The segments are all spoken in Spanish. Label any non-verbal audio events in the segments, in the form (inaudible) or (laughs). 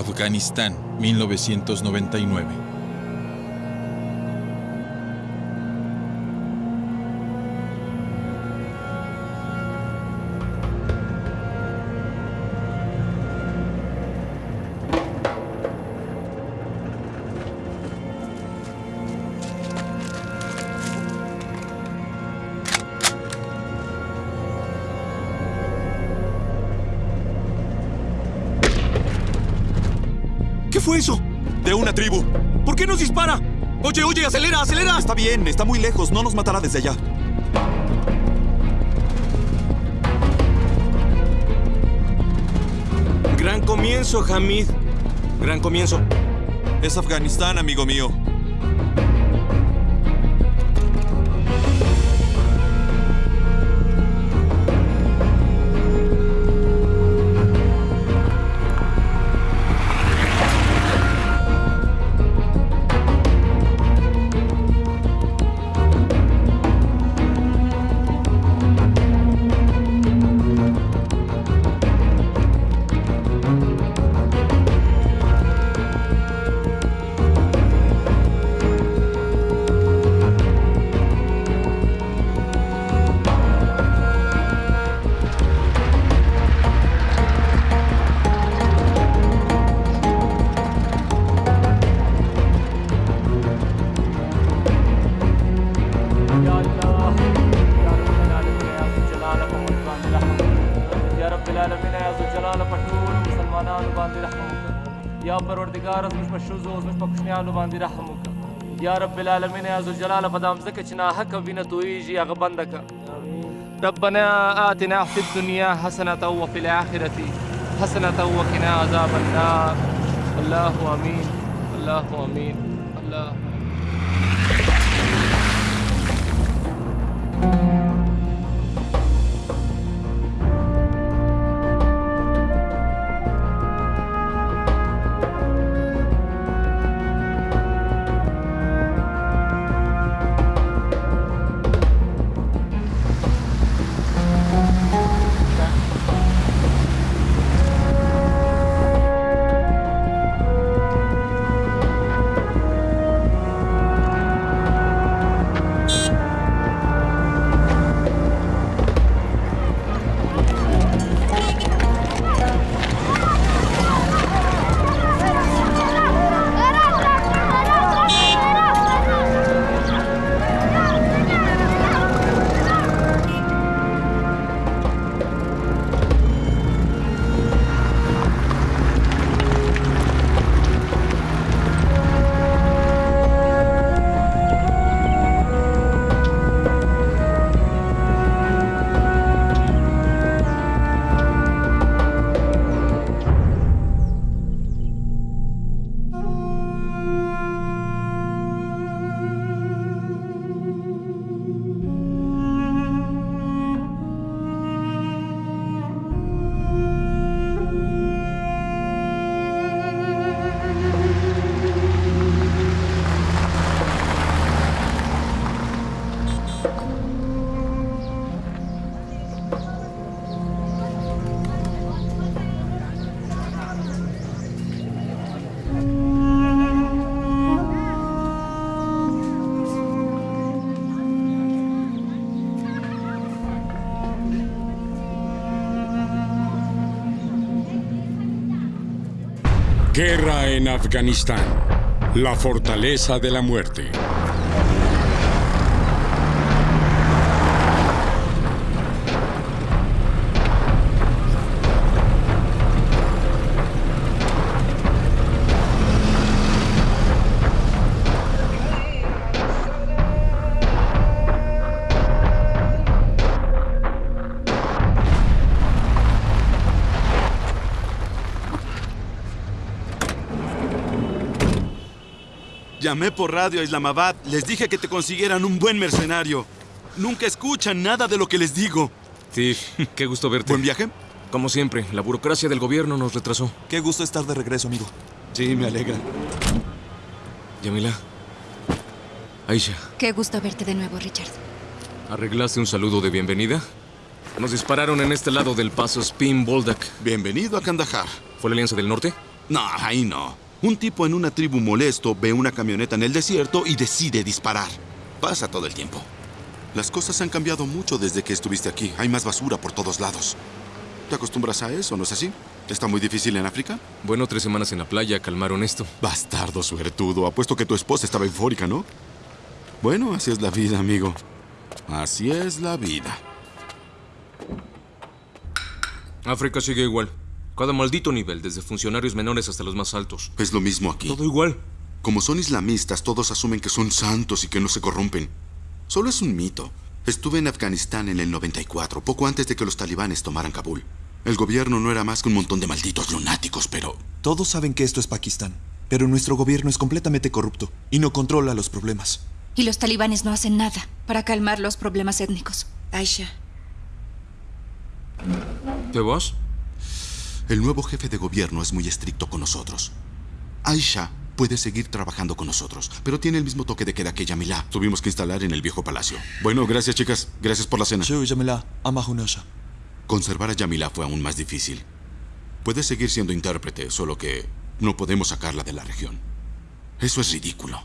Afganistán, 1999. Oye, oye, acelera, acelera. Está bien, está muy lejos, no nos matará desde allá. Gran comienzo, Hamid. Gran comienzo. Es Afganistán, amigo mío. یا رب العالمین عزوجلال په دام زکه چې نه حق وینه تویږي هغه بنده کا ربنا آتنا فی الدنیا حسنة وفي الآخرة حسنة وقنا عذاب النار. الله آمين الله آمين الله آمين Afganistán. La fortaleza de la muerte. Llamé por radio a Islamabad. Les dije que te consiguieran un buen mercenario. Nunca escuchan nada de lo que les digo. Steve, (laughs) qué gusto verte. ¿Buen viaje? Como siempre, la burocracia del gobierno nos retrasó. Qué gusto estar de regreso, amigo. Sí, me alegra. Yamila. Aisha, Qué gusto verte de nuevo, Richard. ¿arreglaste un saludo de bienvenida? Nos dispararon en este lado del paso Spin Boldak. Bienvenido a Kandahar. ¿Fue la Alianza del Norte? No, ahí no. Un tipo en una tribu molesto ve una camioneta en el desierto y decide disparar. Pasa todo el tiempo. Las cosas han cambiado mucho desde que estuviste aquí. Hay más basura por todos lados. ¿Te acostumbras a eso, no es así? ¿Está muy difícil en África? Bueno, tres semanas en la playa calmaron esto. Bastardo suertudo. Apuesto que tu esposa estaba eufórica, ¿no? Bueno, así es la vida, amigo. Así es la vida. África sigue igual. Cada maldito nivel, desde funcionarios menores hasta los más altos. Es lo mismo aquí. Todo igual. Como son islamistas, todos asumen que son santos y que no se corrompen. Solo es un mito. Estuve en Afganistán en el 94, poco antes de que los talibanes tomaran Kabul. El gobierno no era más que un montón de malditos lunáticos, pero... Todos saben que esto es Pakistán, pero nuestro gobierno es completamente corrupto y no controla los problemas. Y los talibanes no hacen nada para calmar los problemas étnicos. Aisha, ¿Te vas? El nuevo jefe de gobierno es muy estricto con nosotros. Aisha puede seguir trabajando con nosotros, pero tiene el mismo toque de queda que Yamila. Tuvimos que instalar en el viejo palacio. Bueno, gracias chicas. Gracias por la cena. Yo, Yamila. Conservar a Yamila fue aún más difícil. Puede seguir siendo intérprete, solo que no podemos sacarla de la región. Eso es ridículo.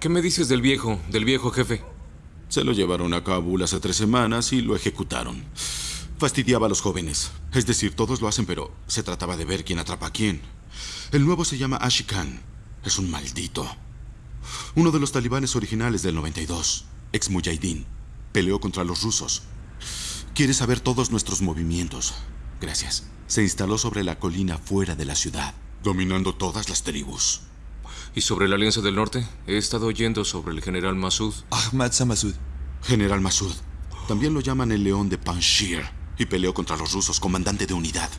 ¿Qué me dices del viejo, del viejo jefe? Se lo llevaron a Kabul hace tres semanas y lo ejecutaron. Fastidiaba a los jóvenes. Es decir, todos lo hacen, pero se trataba de ver quién atrapa a quién. El nuevo se llama Ashikan. Es un maldito. Uno de los talibanes originales del 92, ex Mujahideen, peleó contra los rusos. Quiere saber todos nuestros movimientos. Gracias. Se instaló sobre la colina fuera de la ciudad, dominando todas las tribus. ¿Y sobre la Alianza del Norte? He estado oyendo sobre el general Masud. Ahmad Samasud. General Masud. También lo llaman el León de Panjshir y peleó contra los rusos, comandante de unidad.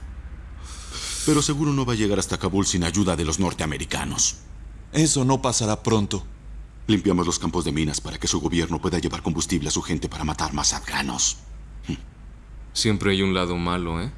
Pero seguro no va a llegar hasta Kabul sin ayuda de los norteamericanos. Eso no pasará pronto. Limpiamos los campos de minas para que su gobierno pueda llevar combustible a su gente para matar más afganos. Siempre hay un lado malo, ¿eh?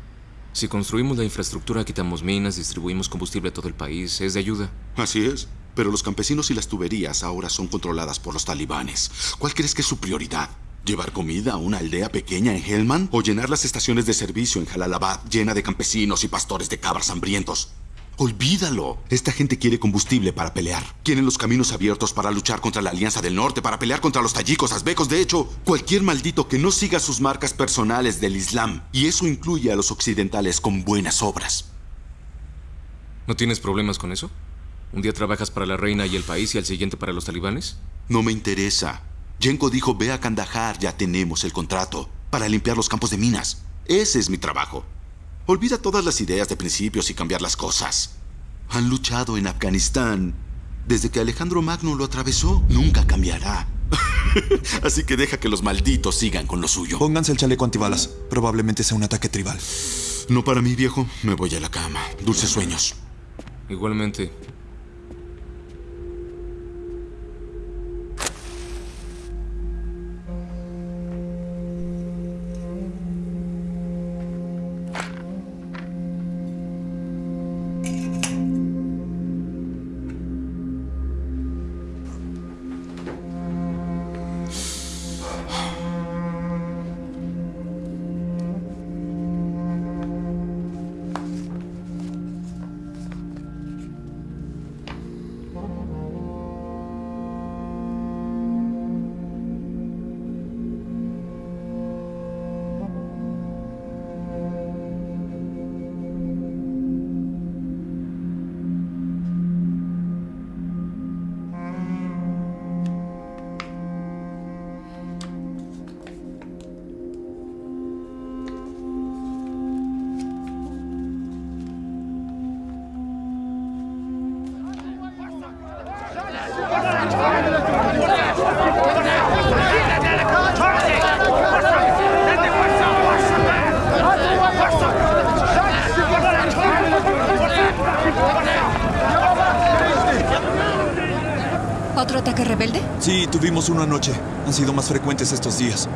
Si construimos la infraestructura, quitamos minas, distribuimos combustible a todo el país, es de ayuda. Así es. Pero los campesinos y las tuberías ahora son controladas por los talibanes. ¿Cuál crees que es su prioridad? ¿Llevar comida a una aldea pequeña en Helmand? ¿O llenar las estaciones de servicio en Jalalabad llena de campesinos y pastores de cabras hambrientos? Olvídalo. Esta gente quiere combustible para pelear. Quieren los caminos abiertos para luchar contra la Alianza del Norte, para pelear contra los tayikos, azbecos. De hecho, cualquier maldito que no siga sus marcas personales del Islam. Y eso incluye a los occidentales con buenas obras. ¿No tienes problemas con eso? ¿Un día trabajas para la reina y el país y al siguiente para los talibanes? No me interesa. Yenko dijo, ve a Kandahar, ya tenemos el contrato, para limpiar los campos de minas. Ese es mi trabajo. Olvida todas las ideas de principios y cambiar las cosas. Han luchado en Afganistán desde que Alejandro Magno lo atravesó. Nunca cambiará. (laughs) Así que deja que los malditos sigan con lo suyo. Pónganse el chaleco antibalas. Probablemente sea un ataque tribal. No para mí, viejo. Me voy a la cama. Dulces sueños. Igualmente. Días.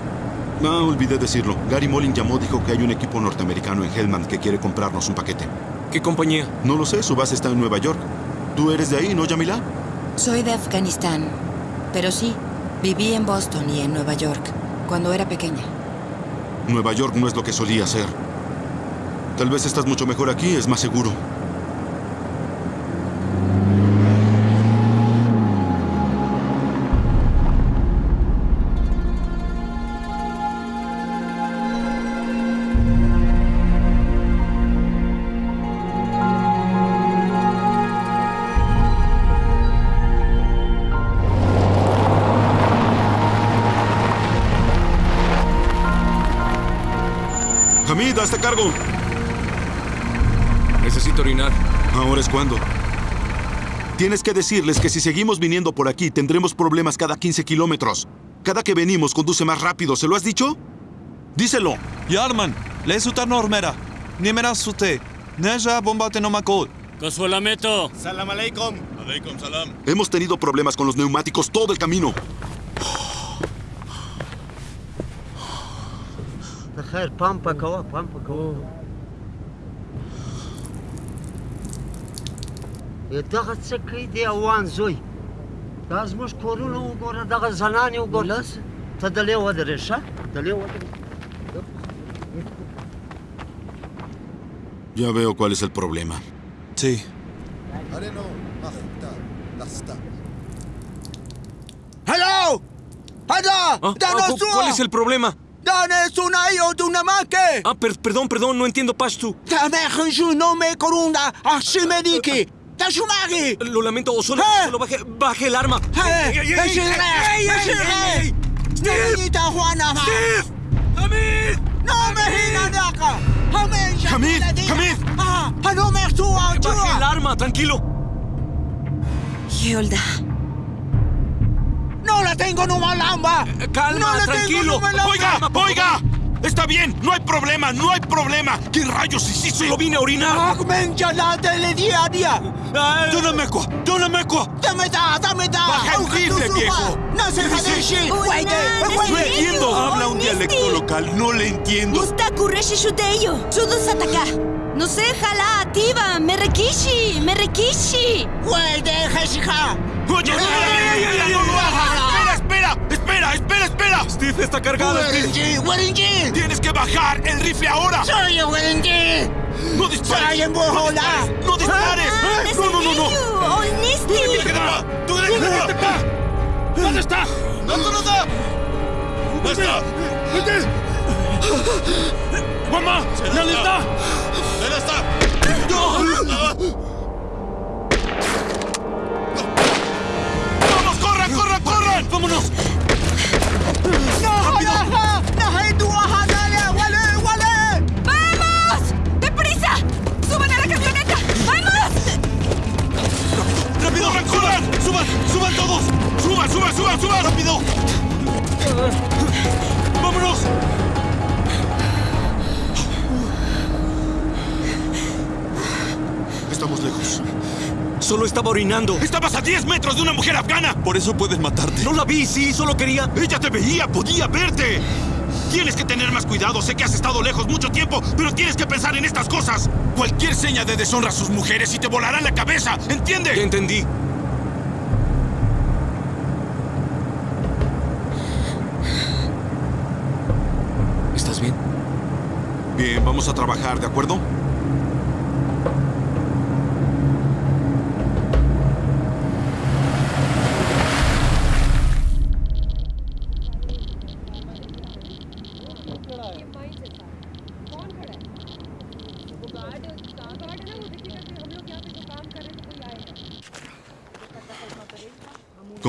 No, olvidé decirlo. Gary Molin llamó, dijo que hay un equipo norteamericano en Helmand que quiere comprarnos un paquete. ¿Qué compañía? No lo sé, su base está en Nueva York. ¿Tú eres de ahí, no, Yamila? Soy de Afganistán, pero sí, viví en Boston y en Nueva York cuando era pequeña. Nueva York no es lo que solía ser. Tal vez estás mucho mejor aquí, es más seguro. Hamid, hazte cargo. Necesito orinar. Ahora es cuando. Tienes que decirles que si seguimos viniendo por aquí tendremos problemas cada 15 kilómetros. Cada que venimos conduce más rápido, ¿se lo has dicho? Díselo. Yarman, le sutar normera. Nimera sute. Neja bombate no makol. Consuelameto. Hemos tenido problemas con los neumáticos todo el camino. خیر پمپ کوه پمپ کوه دغه څه کوي دی اوان زوی دا زموږ کورونه وګوره دغه زنانې وګوره ته دلې ودرې ښه دلې ودرې Ya veo cuál es el problema. Sí. هلو هذا Ah, ah, ¿cu- ¿Cuál es el problema? ¡Danes un ayo de una maque! Ah, per perdón, perdón, no entiendo pashtu. ¡Tamer, yo no me corunda! ¡Así me dije! Ah, ah, lo lamento, solo, eh. solo baje, baje el arma. ¡Eh! ¡Niñita Juana! ¡Steve! ¡Hamid! ¡No me digan acá! ¡Hamid! ¡Hamid! ¡Hamid! ¡Ah! ¡No me suba! ¡Baje el arma, tranquilo! Yolda. No la tengo en una lamba. calma, no la tranquilo. Tengo ¡Oiga! ¡Oiga! Está bien, no hay problema, no hay problema. ¿Qué rayos hiciste? Solo vine a orinar. Ahmed Jalate le día a día. Ay, ¡Dóname ¡Dóname Dame da, dame da. Baja el viejo. No se jade shi. Wait, No entiendo. Habla un dialecto local, no le entiendo. Mustaku Reshishudeyo, Sudu Sataka. No sé, jala, ativa, Merekishi, Merekishi. Wait, Heshika. ¡Oye, espera! espera, no! ¡Espera, espera! ¡Espera! Steve está cargado, Steve. Werenji, Werenji. ¡Tienes que bajar el rifle ahora! Soy Werenji. ¡No dispares! Soy en Bojola. ¡No dispares! ¡No, no, no, no! Olnisti. ¡Tú debes de acá! ¿Dónde está? ¿Dónde no está? ¿Dónde está? Mamá, ¿dónde está? ¿Dónde está? ¡Vamos, corran, corran, corran! ¡Vámonos! No, no, no. No, hay tu ajadale. Wale, wale. ¡Vamos! ¡Deprisa! ¡Suban a la camioneta! ¡Vamos! ¡Rápido! ¡Corran, corran! ¡Suban! ¡Suban todos! ¡Suban, suban, suban, suban! ¡Rápido! ¡Vámonos! Estamos lejos. Solo estaba orinando. ¡Estabas a 10 metros de una mujer afgana! Por eso pueden matarte. No la vi, sí, solo quería. ¡Ella te veía! ¡Podía verte! Tienes que tener más cuidado. Sé que has estado lejos mucho tiempo, pero tienes que pensar en estas cosas. Cualquier seña de deshonra a sus mujeres y te volará la cabeza. Ya ¿Entiende? entendí. ¿Estás bien? Bien, vamos a trabajar, ¿de acuerdo?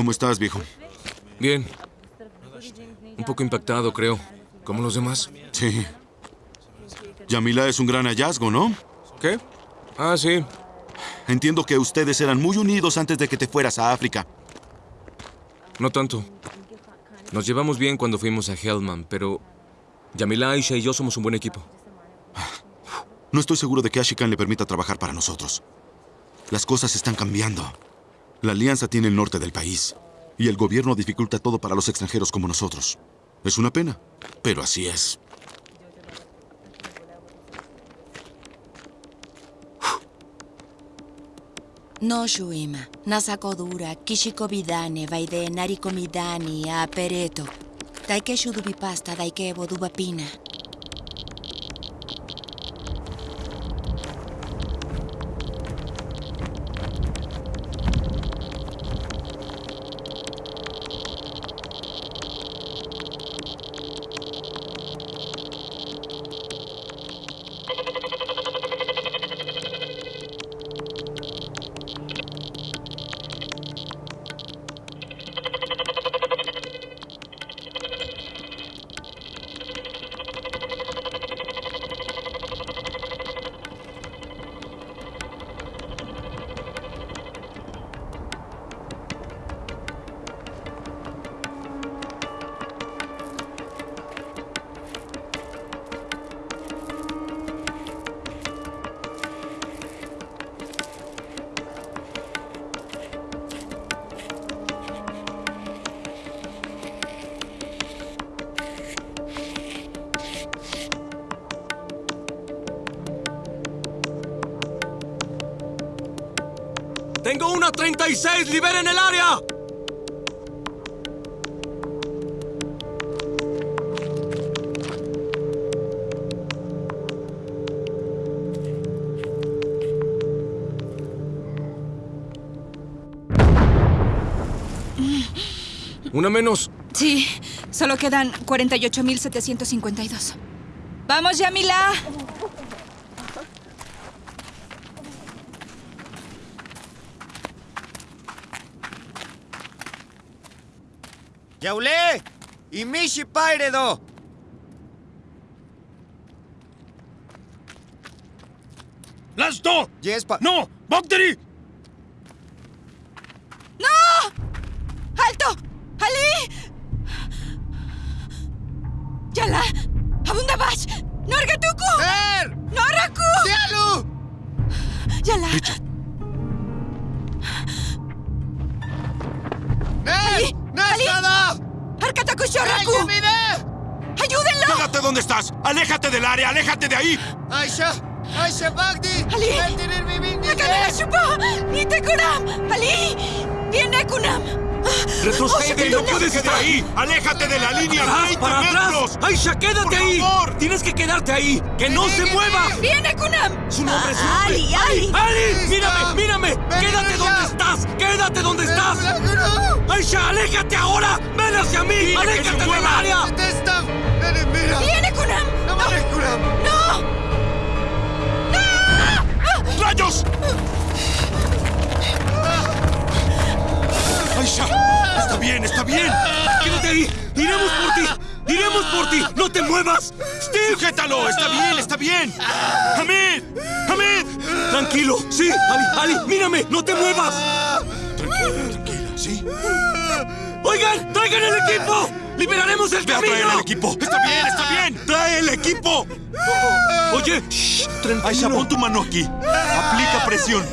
¿Cómo estás, viejo? Bien. Un poco impactado, creo. Como los demás. Sí. Yamila es un gran hallazgo, ¿no? ¿Qué? Ah, sí. Entiendo que ustedes eran muy unidos antes de que te fueras a África. No tanto. Nos llevamos bien cuando fuimos a Hellman, pero Yamila, Aisha y yo somos un buen equipo. No estoy seguro de que Ashikan le permita trabajar para nosotros. Las cosas están cambiando. La alianza tiene el norte del país. Y el gobierno dificulta todo para los extranjeros como nosotros. Es una pena, pero así es. No shuima, nasakodura, kishikovidane, vaide narikomidani, apereto. Daike shudubipasta, daike bodubapina. Una menos. Sí, solo quedan 48.752. ¡Vamos, Yamila! Yaulé! Imishi Pairedo! ¡Lasto! Yes, pa... ¡No! ¡Bacteri! ¡Aisha Bagdi! ¡Ali! ¡Eltirir mi bindi! ¡Nakana Shupa! ¡Nitekunam! ¡Ali! ¡Viene Kunam! ¡Retrocede! ¡No puedes estar ahí! ¡Aléjate de la línea! ¡Atrás, ¡20 para atrás! metros! ¡Aisha, quédate ¡Por ahí! favor! ¡Tienes que quedarte ahí! ¡Que no se mueva! ¡Viene Kunam! ¡Su nombre, nombre! ¡Ali! ¡Ali! ¡Ali! ¡Mírame! ¡Mírame! ven ¡Quédate ya. donde estás! ¡Quédate donde estás! ¡Aisha, aléjate ahora! ¡Ven hacia mí! ¡Aléjate del área! ¡Viene Kunam! Bien, está bien! ¡Quédate ahí! ¡Iremos por ti! ¡Iremos por ti! ¡No te muevas! ¡Steve! ¡Sujétalo! ¡Está bien, está bien! ¡Hamid! ¡Hamid! Tranquilo, sí, Ali, Ali, mírame, no te muevas. Tranquila, tranquila, ¿sí? Oigan, traigan el equipo. Liberaremos el Ve a traer el camino. equipo. ¡Está bien, está bien! ¡Trae el equipo! Oye, shh, Aisha, tranquilo. pon tu mano aquí. Aplica presión.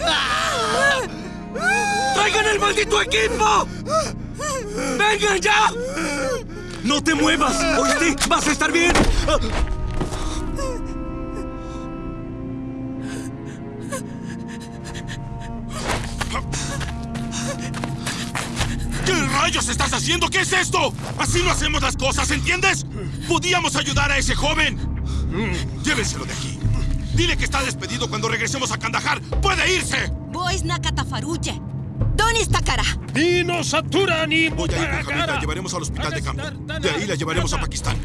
¡Traigan el maldito equipo! ¡Vengan ya! ¡No te muevas! ¿Oíste? ¡Vas a estar bien! ¿Qué rayos estás haciendo? ¿Qué es esto? Así no hacemos las cosas, ¿entiendes? Podíamos ayudar a ese joven. Llévenselo de aquí. Dile que está despedido cuando regresemos a Kandahar. ¡Puede irse! Boys Nakatafaruche. ¿Dónde está cara? Ni Satura ni Voy a ir con Hamid, la llevaremos al hospital de campo. De ahí la llevaremos a Pakistán.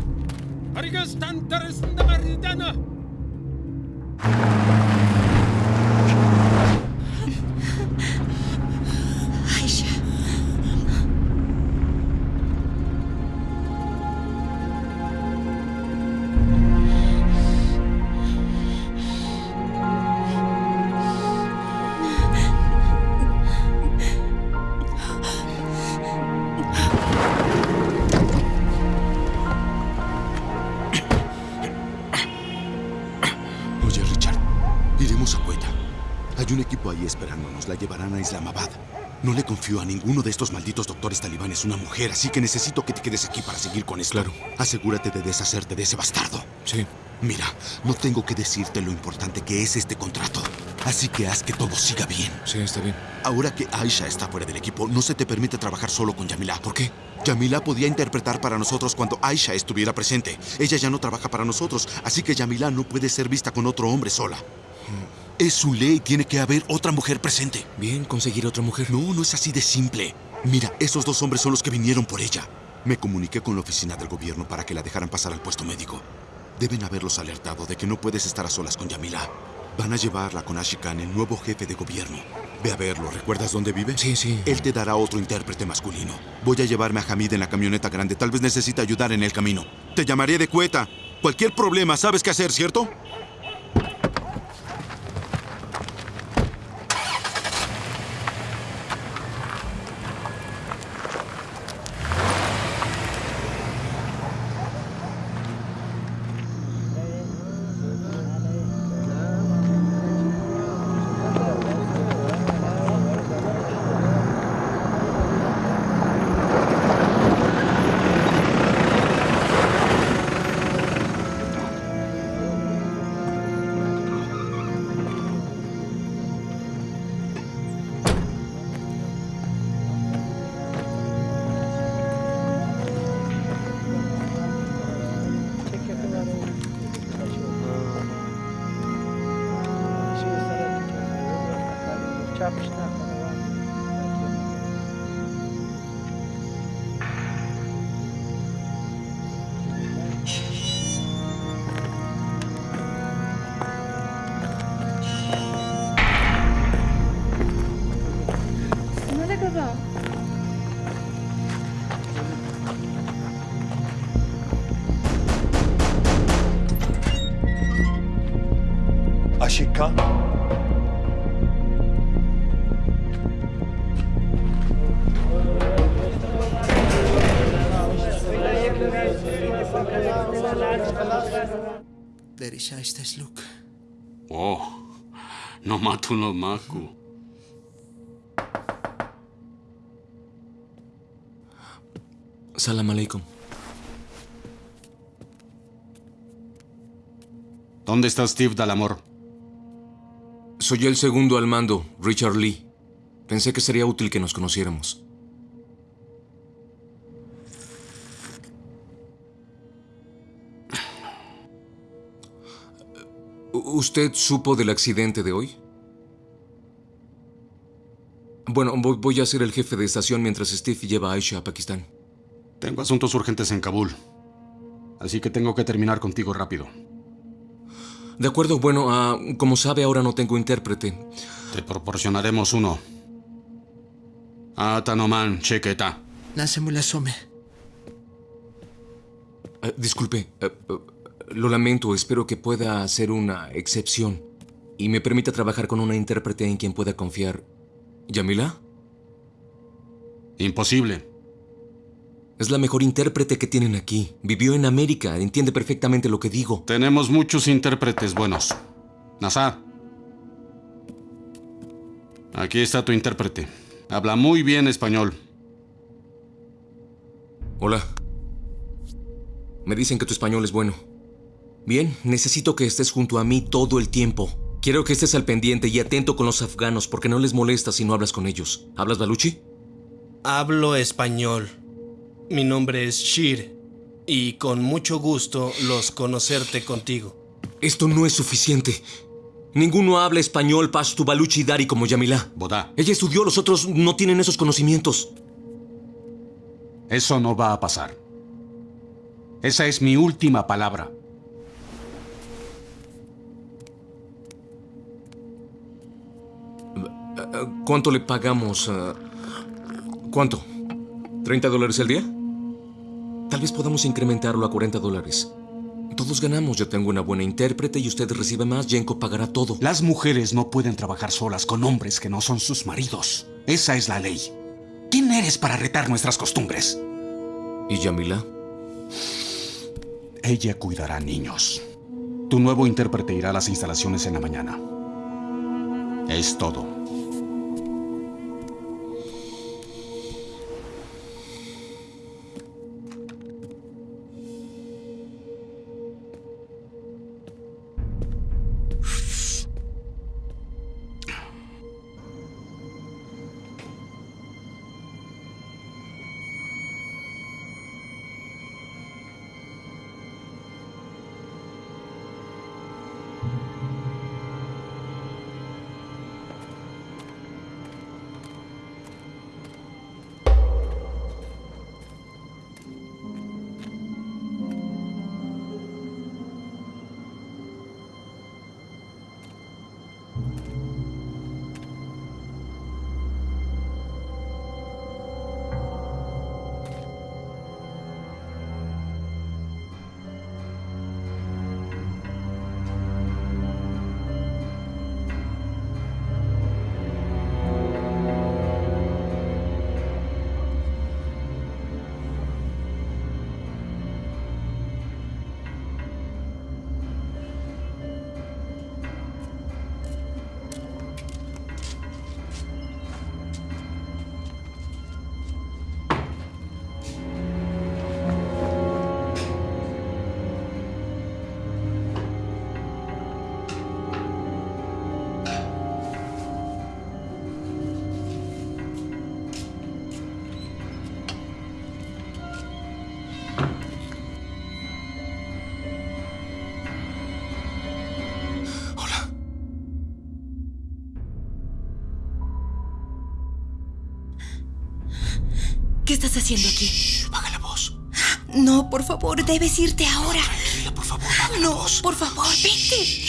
Esperándonos. La llevarán a Islamabad. No le confío a ninguno de estos malditos doctores talibanes una mujer, así que necesito que te quedes aquí para seguir con esto. Claro. Asegúrate de deshacerte de ese bastardo. Sí. Mira, no tengo que decirte lo importante que es este contrato. Así que haz que todo siga bien. Sí, está bien. Ahora que Aisha está fuera del equipo, no se te permite trabajar solo con Yamila. ¿Por qué? Yamila podía interpretar para nosotros cuando Aisha estuviera presente. Ella ya no trabaja para nosotros, así que Yamila no puede ser vista con otro hombre sola. Es su ley, tiene que haber otra mujer presente. Bien, conseguir otra mujer. No, no es así de simple. Mira, esos dos hombres son los que vinieron por ella. Me comuniqué con la oficina del gobierno para que la dejaran pasar al puesto médico. Deben haberlos alertado de que no puedes estar a solas con Yamila. Van a llevarla con Ashikan, el nuevo jefe de gobierno. Ve a verlo. ¿Recuerdas dónde vive? Sí, sí. Él te dará otro intérprete masculino. Voy a llevarme a Hamid en la camioneta grande. Tal vez necesite ayudar en el camino. Te llamaré de cueta. Cualquier problema, sabes qué hacer, ¿cierto? No maku. Salam aleikum. ¿Dónde está Steve Dalamor? Soy el segundo al mando, Richard Lee. Pensé que sería útil que nos conociéramos. ¿Usted supo del accidente de hoy? Bueno, voy- a ser el jefe de estación mientras Steve lleva a Aisha a Pakistán. Tengo asuntos urgentes en Kabul. Así que tengo que terminar contigo rápido. De acuerdo, bueno, ah, como sabe, ahora no tengo intérprete. Te proporcionaremos uno. Atanoman Chequeta. Nasemulasome. Ah, disculpe, ah, ah, lo lamento, espero que pueda hacer una excepción y me permita trabajar con una intérprete en quien pueda confiar. ¿Yamila? Imposible. Es la mejor intérprete que tienen aquí. Vivió en América, entiende perfectamente lo que digo. Tenemos muchos intérpretes buenos. Nazar. Aquí está tu intérprete. Habla muy bien español. Hola. Me dicen que tu español es bueno. Bien, necesito que estés junto a mí todo el tiempo. Quiero que estés al pendiente y atento con los afganos porque no les molesta si no hablas con ellos. ¿Hablas baluchi? Hablo español. Mi nombre es Shir y con mucho gusto los conocerte contigo. Esto no es suficiente. Ninguno habla español pashtu baluchi dari como Yamila. Bodá. Ella estudió, los otros no tienen esos conocimientos. Eso no va a pasar. Esa es mi última palabra. ¿Cuánto le pagamos? eh, ¿Cuánto? ¿30 dólares al día? Tal vez podamos incrementarlo a 40 dólares. Todos ganamos. Yo tengo una buena intérprete y usted recibe más. Jenko pagará todo. Las mujeres no pueden trabajar solas con hombres que no son sus maridos. Esa es la ley. ¿Quién eres para retar nuestras costumbres? ¿Y Yamila? Ella cuidará niños. Tu nuevo intérprete irá a las instalaciones en la mañana. Es todo. Estás haciendo aquí? Baja la voz. No, por favor, debes irte ahora. Tranquila, por favor, baja la No, voz. por favor, vete.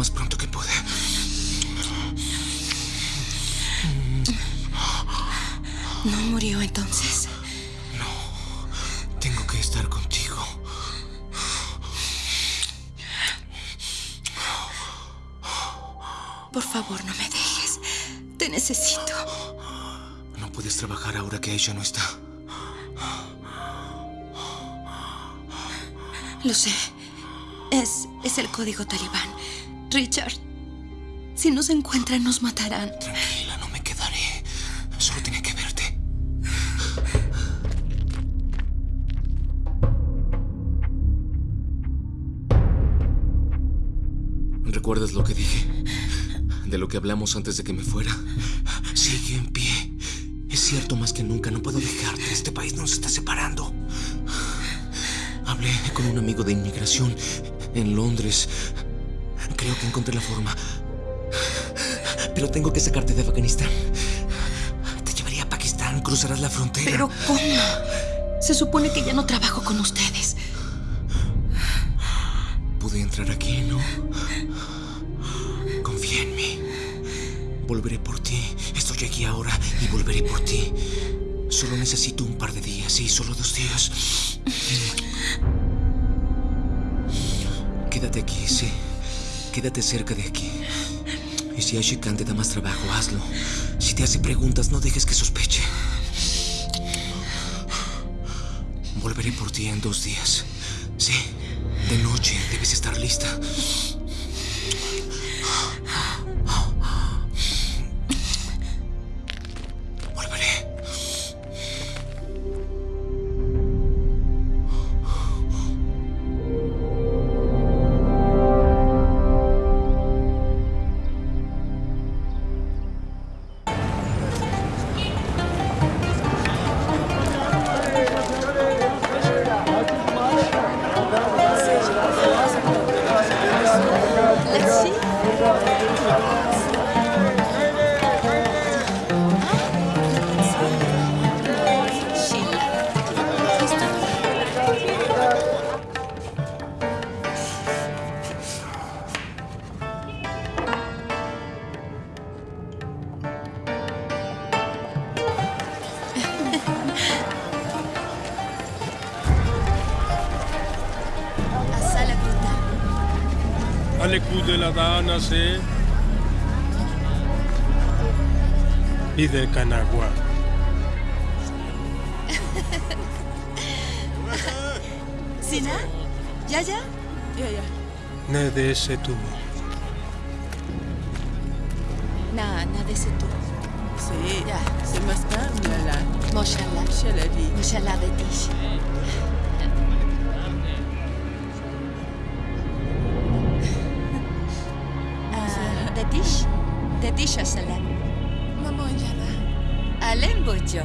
Más pronto que pude. ¿No murió entonces? Tengo que estar contigo. Por favor, no me dejes. Te necesito. No puedes trabajar ahora que ella no está. Lo sé. Es, es el código talibán. Richard, si nos encuentran, nos matarán. Tranquila, no me quedaré. Solo tenía que verte. ¿Recuerdas lo que dije? De lo que hablamos antes de que me fuera. Sigue en pie. Es cierto más que nunca, no puedo dejarte. Este país nos está separando. Hablé con un amigo de inmigración en Londres. Creo que encontré la forma. Pero tengo que sacarte de Afganistán. Te llevaría a Pakistán, cruzarás la frontera. ¿Pero cómo? Se supone que ya no trabajo con ustedes. Pude entrar aquí, ¿no? Confía en mí. Volveré por ti. Estoy aquí ahora y volveré por ti. Solo necesito un par de días, sí, solo dos días. Quédate cerca de aquí. Y si Ashikan te da más trabajo, hazlo. Si te hace preguntas, no dejes que sospeche. Volveré por ti en dos días. Sí, de noche debes estar lista. del Canagua. ¿Sina? ¿Ya, ya? Ya, ya. Ne de ese tubo. Na, na de ese tubo. Sí, ya. Se más la. Moshala. Moshala di. Moshala de tish. Ah, de tish? De a salam. Alem Bojo.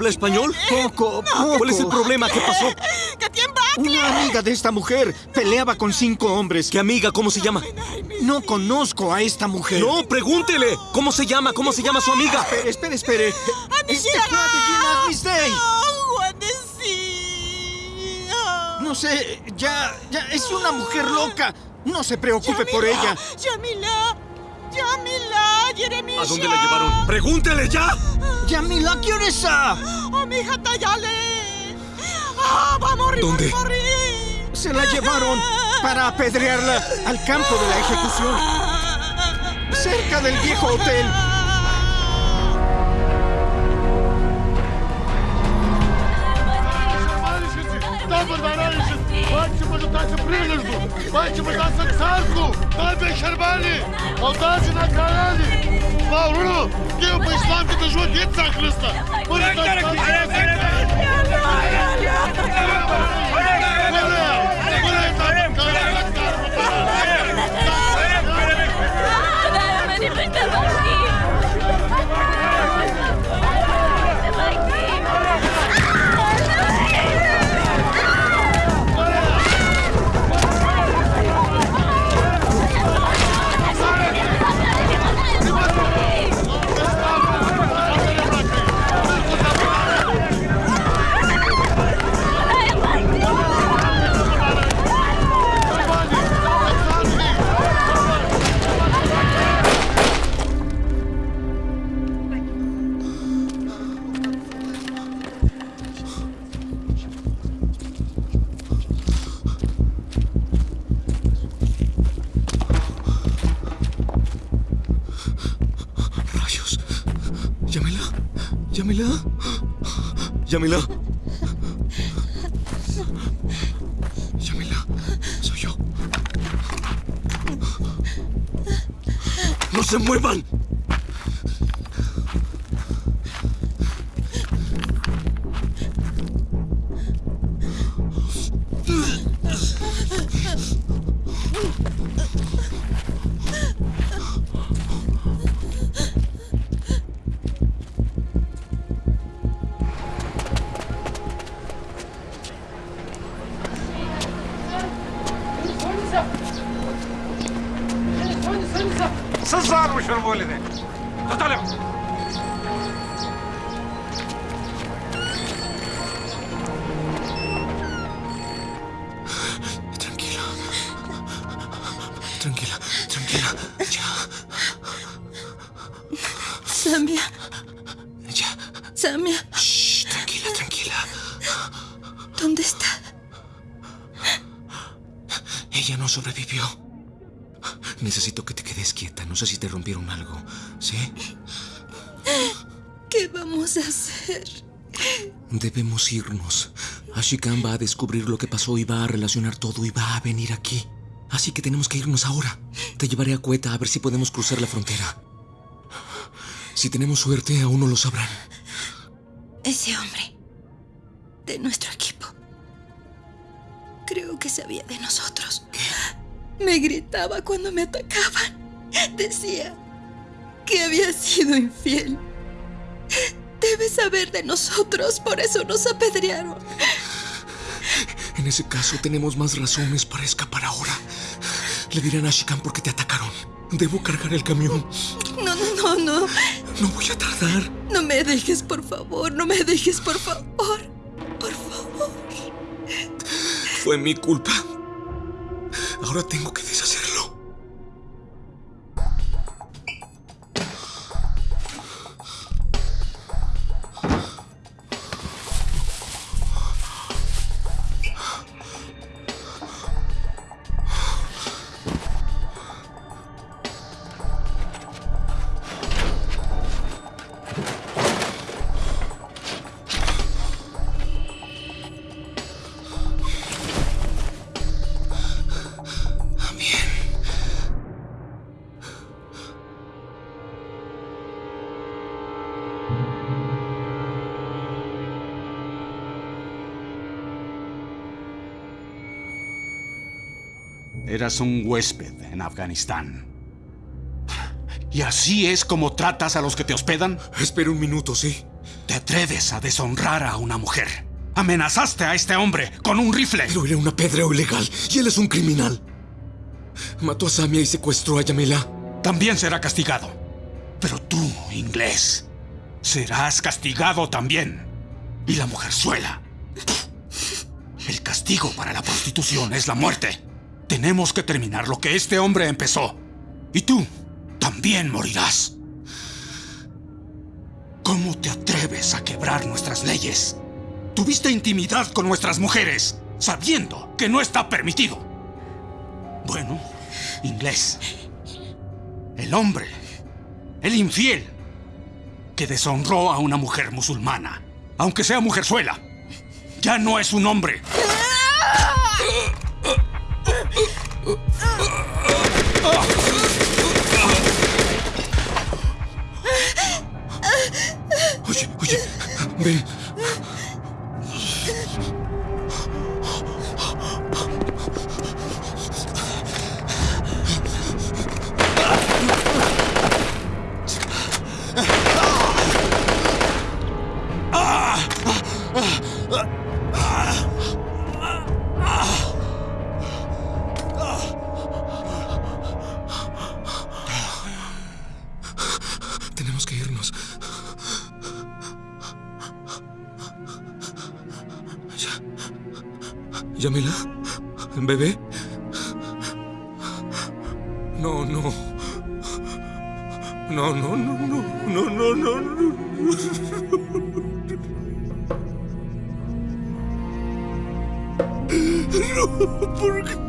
¿Habla español? Poco, poco. ¿Cuál es el problema? ¿Qué pasó? Una amiga de esta mujer peleaba con cinco hombres. ¿Qué amiga? ¿Cómo se llama? No conozco a esta mujer. No, pregúntele. ¿Cómo se llama? ¿Cómo se llama su amiga? Espere, espere, espere. Este Misday. No sé, ya, ya, es una mujer loca. No se preocupe por ella. Yamila, Yamila, Jeremia. ¿A dónde la llevaron? ¡Pregúntele ya! Yamila, ¿quién es esa? Oh, mi hija Tayale. Ah, va a morir, ¿Dónde? va a morir. Se la llevaron para apedrearla al campo de la ejecución. Cerca del viejo hotel. Добър бараниче! Бачи му да се прилежду! Бачи му да се царко! Той бе шербали! Алдажи на карали! Мауруно! Гео по исламската жуа деца Христа! Бъде той ¡Rayos! ¿Yamila? ¿Yamila? Soy yo. ¡No se muevan! Ashikan va a descubrir lo que pasó y va a relacionar todo y va a venir aquí. Así que tenemos que irnos ahora. Te llevaré a Cueta a ver si podemos cruzar la frontera. Si tenemos suerte, aún no lo sabrán. Ese hombre. De nuestro equipo. Creo que sabía de nosotros. Me gritaba cuando me atacaban. Decía que había sido infiel. Debe saber de nosotros, por eso nos apedrearon. En ese caso, tenemos más razones para escapar ahora. Le dirán a Shikan por qué te atacaron. Debo cargar el camión. No, no, no, no. No voy a tardar. No me dejes, por favor. No me dejes, por favor. Por favor. Fue mi culpa. Ahora tengo que deshacerlo. Eras un huésped en Afganistán. ¿Y así es como tratas a los que te hospedan? Espera un minuto, sí. Te atreves a deshonrar a una mujer. Amenazaste a este hombre con un rifle. Pero era un apedreo ilegal y él es un criminal. Mató a Samia y secuestró a Yamila. También será castigado. Pero tú, inglés, serás castigado también. Y la mujerzuela. El castigo para la prostitución es la muerte. Tenemos que terminar lo que este hombre empezó. Y tú también morirás. ¿Cómo te atreves a quebrar nuestras leyes? Tuviste intimidad con nuestras mujeres, sabiendo que no está permitido. Bueno, inglés. El hombre, el infiel, que deshonró a una mujer musulmana, aunque sea mujerzuela, ya no es un hombre. Oye, oye, ven. Tenemos que irnos. Ya. Yamila, bebé. No, no. No, no, no, no, no, no, no, no. No, ¿por qué?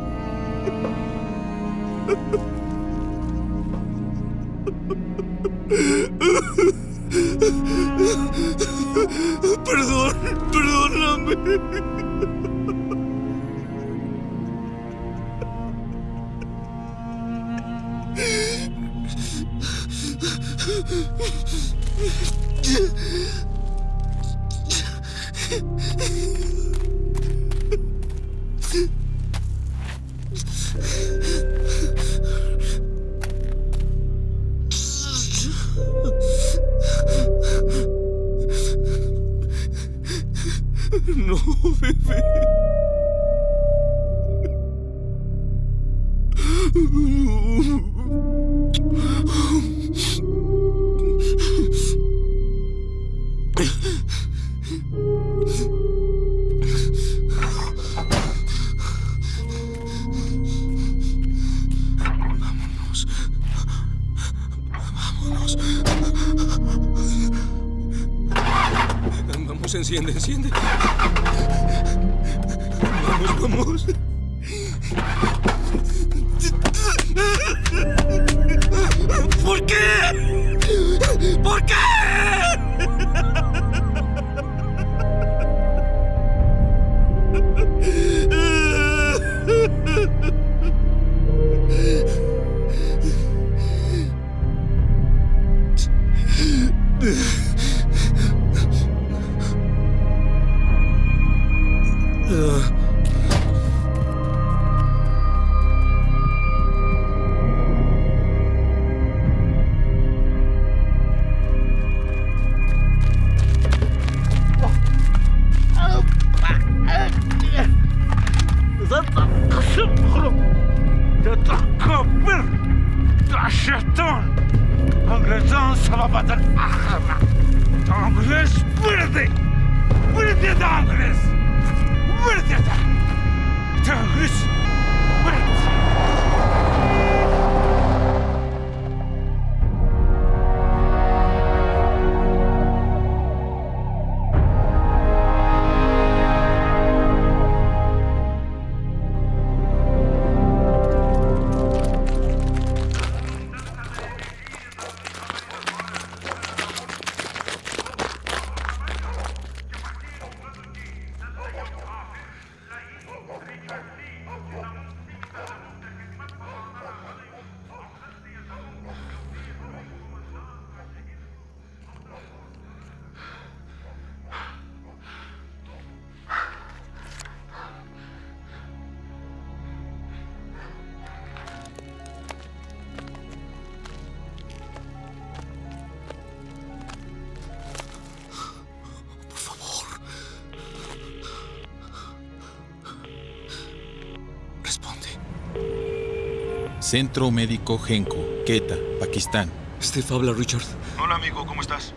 Centro Médico Genco, Quetta, Pakistán. Steve habla, Richard. Hola, amigo, ¿cómo estás?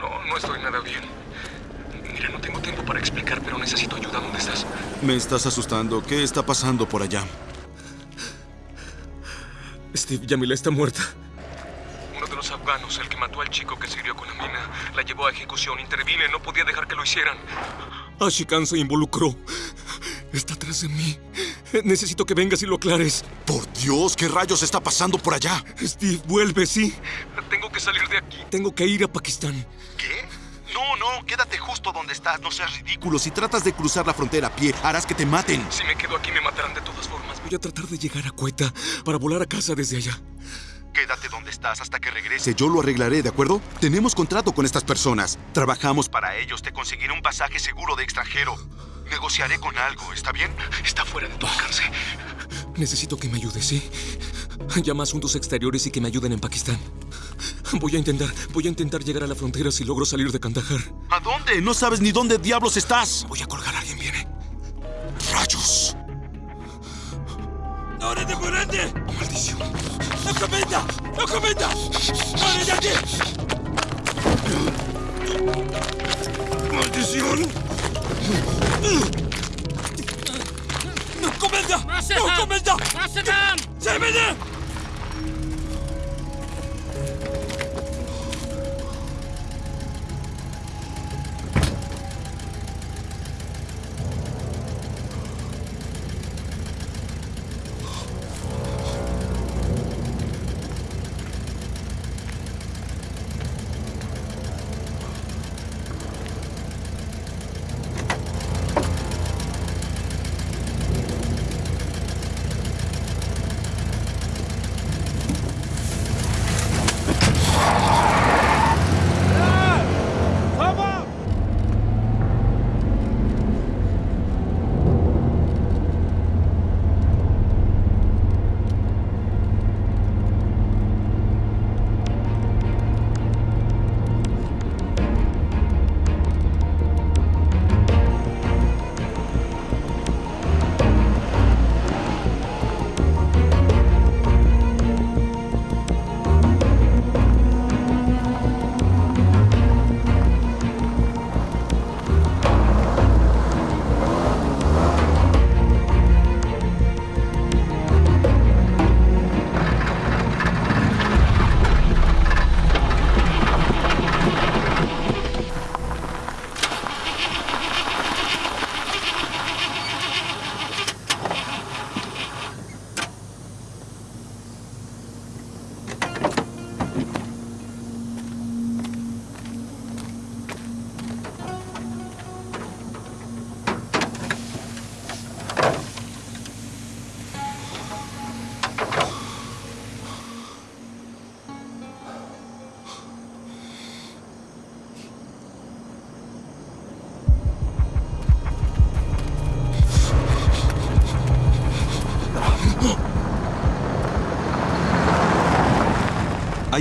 No, no estoy nada bien. Mira, no tengo tiempo para explicar, pero necesito ayuda. ¿Dónde estás? Me estás asustando. ¿Qué está pasando por allá? Steve, Yamila está muerta. Uno de los afganos, el que mató al chico que sirvió con Amina, la llevó a ejecución. Intervine, no podía dejar que lo hicieran. Ashikan se involucró. Necesito que vengas y lo aclares. Por Dios, ¿qué rayos está pasando por allá? Steve, vuelve, sí. Tengo que salir de aquí. Tengo que ir a Pakistán. ¿Qué? No, no, quédate justo donde estás. No seas ridículo. Si tratas de cruzar la frontera a pie, harás que te maten. Si me quedo aquí, me matarán de todas formas. Voy a tratar de llegar a Cueta para volar a casa desde allá. Quédate donde estás hasta que regrese. Yo lo arreglaré, ¿de acuerdo? Tenemos contrato con estas personas. Trabajamos para ellos. Te conseguiré un pasaje seguro de extranjero. Negociaré con algo, ¿está bien? Está fuera de tu alcance. Necesito que me ayudes, ¿sí? Llama a asuntos exteriores y que me ayuden en Pakistán. Voy a intentar, voy a intentar llegar a la frontera si logro salir de Kandahar. ¿A dónde? No sabes ni dónde diablos estás. Voy a colgar, alguien viene. ¡Rayos! ¡Ahora de grande! ¡Maldición! ¡No comenta! ¡No comenta! ¡Ahora de aquí! ¡Maldición! ¡No comenta! ¡No comenta! ¡Se viene!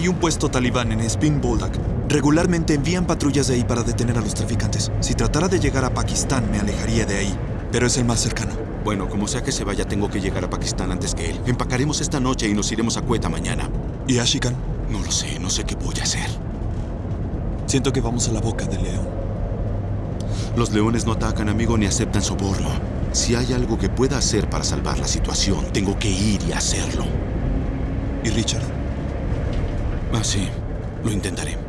Hay un puesto talibán en Spin Boldak. Regularmente envían patrullas de ahí para detener a los traficantes. Si tratara de llegar a Pakistán, me alejaría de ahí. Pero es el más cercano. Bueno, como sea que se vaya, tengo que llegar a Pakistán antes que él. Empacaremos esta noche y nos iremos a Cueta mañana. ¿Y Ashikan? No lo sé, no sé qué voy a hacer. Siento que vamos a la boca del león. Los leones no atacan, amigo, ni aceptan soborno. Si hay algo que pueda hacer para salvar la situación, tengo que ir y hacerlo. ¿Y Richard? Ah, sí. Lo intentaré.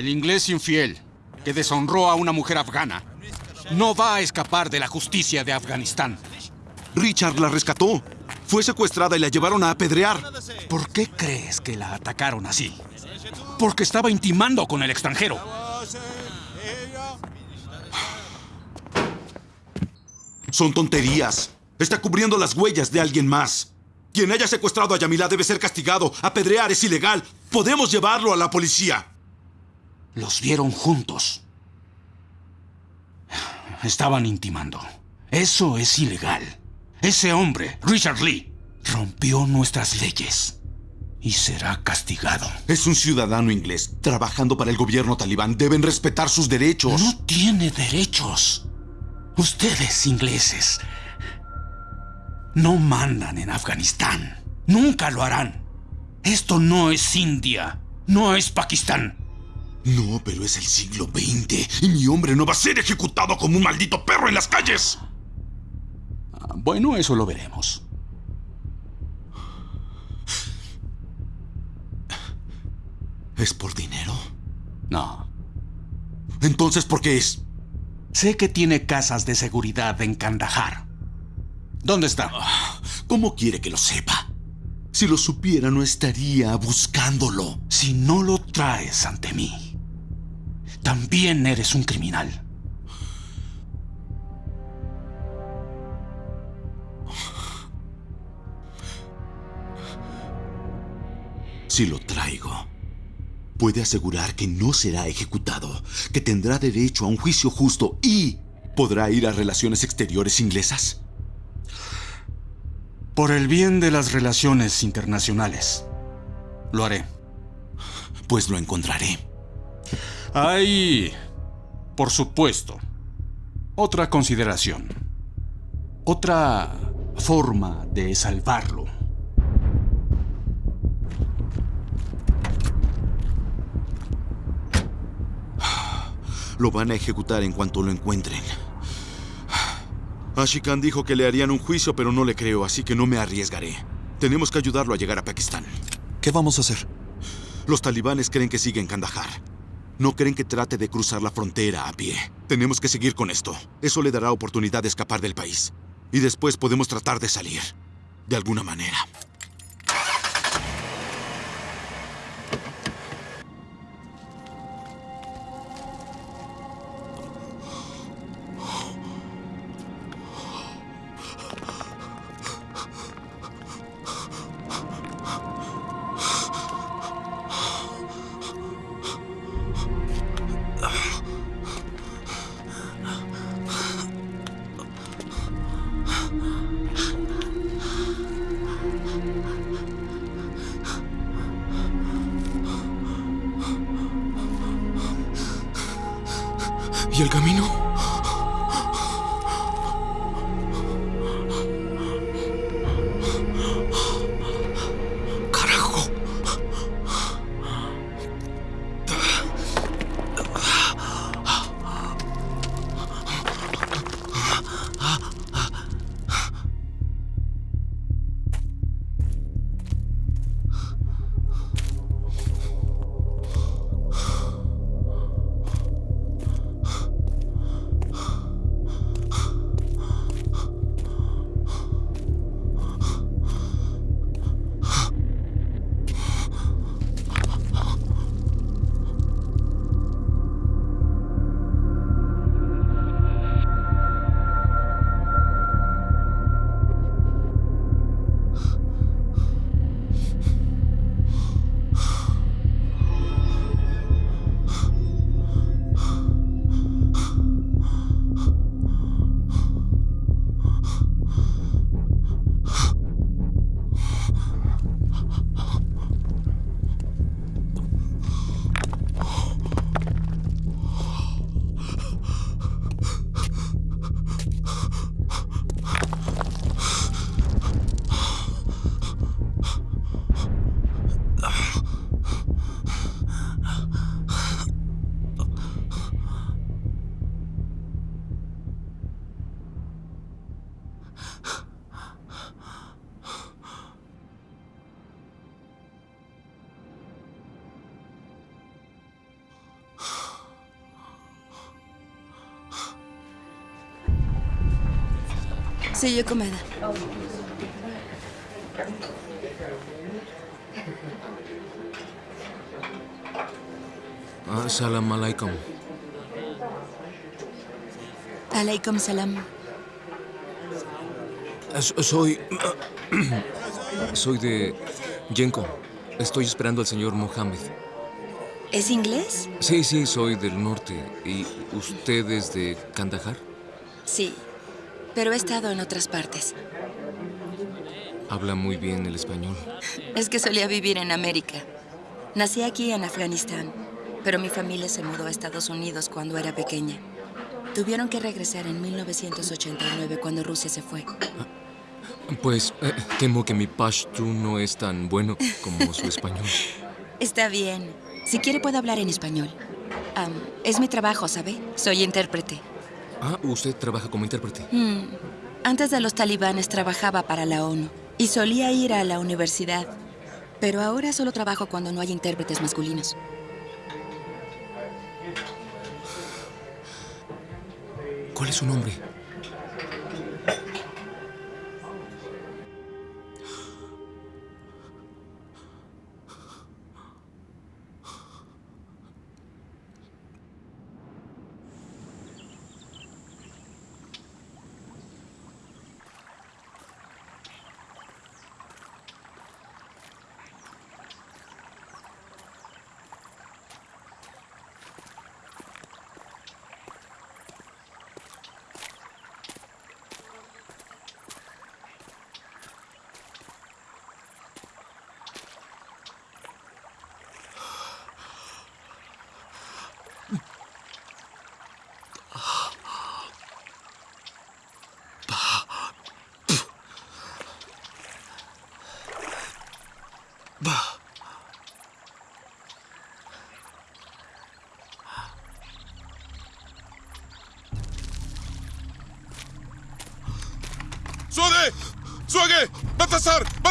El inglés infiel, que deshonró a una mujer afgana, no va a escapar de la justicia de Afganistán. Richard la rescató. Fue secuestrada y la llevaron a apedrear. ¿Por qué crees que la atacaron así? Porque estaba intimando con el extranjero. Son tonterías. Está cubriendo las huellas de alguien más. Quien haya secuestrado a Yamila debe ser castigado. Apedrear es ilegal. Podemos llevarlo a la policía. Los vieron juntos. Estaban intimando. Eso es ilegal. Ese hombre, Richard Lee, rompió nuestras leyes y será castigado. Es un ciudadano inglés trabajando para el gobierno talibán. Deben respetar sus derechos. No tiene derechos. Ustedes, ingleses, no mandan en Afganistán. Nunca lo harán. Esto no es India. No es Pakistán. No, pero es el siglo XX y mi hombre no va a ser ejecutado como un maldito perro en las calles. Ah, bueno, eso lo veremos. ¿Es por dinero? No. Entonces, ¿por qué es? Sé que tiene casas de seguridad en Kandahar. ¿Dónde está? ¿Cómo quiere que lo sepa? Si lo supiera, no estaría buscándolo. Si no lo traes ante mí, también eres un criminal. Si lo traigo, puede asegurar que no será ejecutado, que tendrá derecho a un juicio justo y podrá ir a relaciones exteriores inglesas. Por el bien de las relaciones internacionales, lo haré. Pues lo encontraré. Hay, por supuesto, otra consideración. Otra forma de salvarlo. Lo van a ejecutar en cuanto lo encuentren. Ashikan dijo que le harían un juicio, pero no le creo, así que no me arriesgaré. Tenemos que ayudarlo a llegar a Pakistán. ¿Qué vamos a hacer? Los talibanes creen que sigue en Kandahar. No creen que trate de cruzar la frontera a pie. Tenemos que seguir con esto. Eso le dará oportunidad de escapar del país. Y después podemos tratar de salir. De alguna manera. Sí, yo comida. Ah, salam alaikum. Alaikum salam. Soy... (clears throat) Soy de Yenko. Estoy esperando al señor Mohammed. ¿Es inglés? Sí, sí, soy del norte. ¿Y usted es de Kandahar? Sí, pero he estado en otras partes. Habla muy bien el español. Es que solía vivir en América. Nací aquí en Afganistán, pero mi familia se mudó a Estados Unidos cuando era pequeña. Tuvieron que regresar en 1989 cuando Rusia se fue. Pues eh, temo que mi pashtu no es tan bueno como su español. (laughs) Está bien. Si quiere puedo hablar en español. Es mi trabajo, ¿sabe? Soy intérprete. Ah, usted trabaja como intérprete. Hmm. Antes de los talibanes trabajaba para la ONU y solía ir a la universidad. Pero ahora solo trabajo cuando no hay intérpretes masculinos. ¿Cuál es su nombre?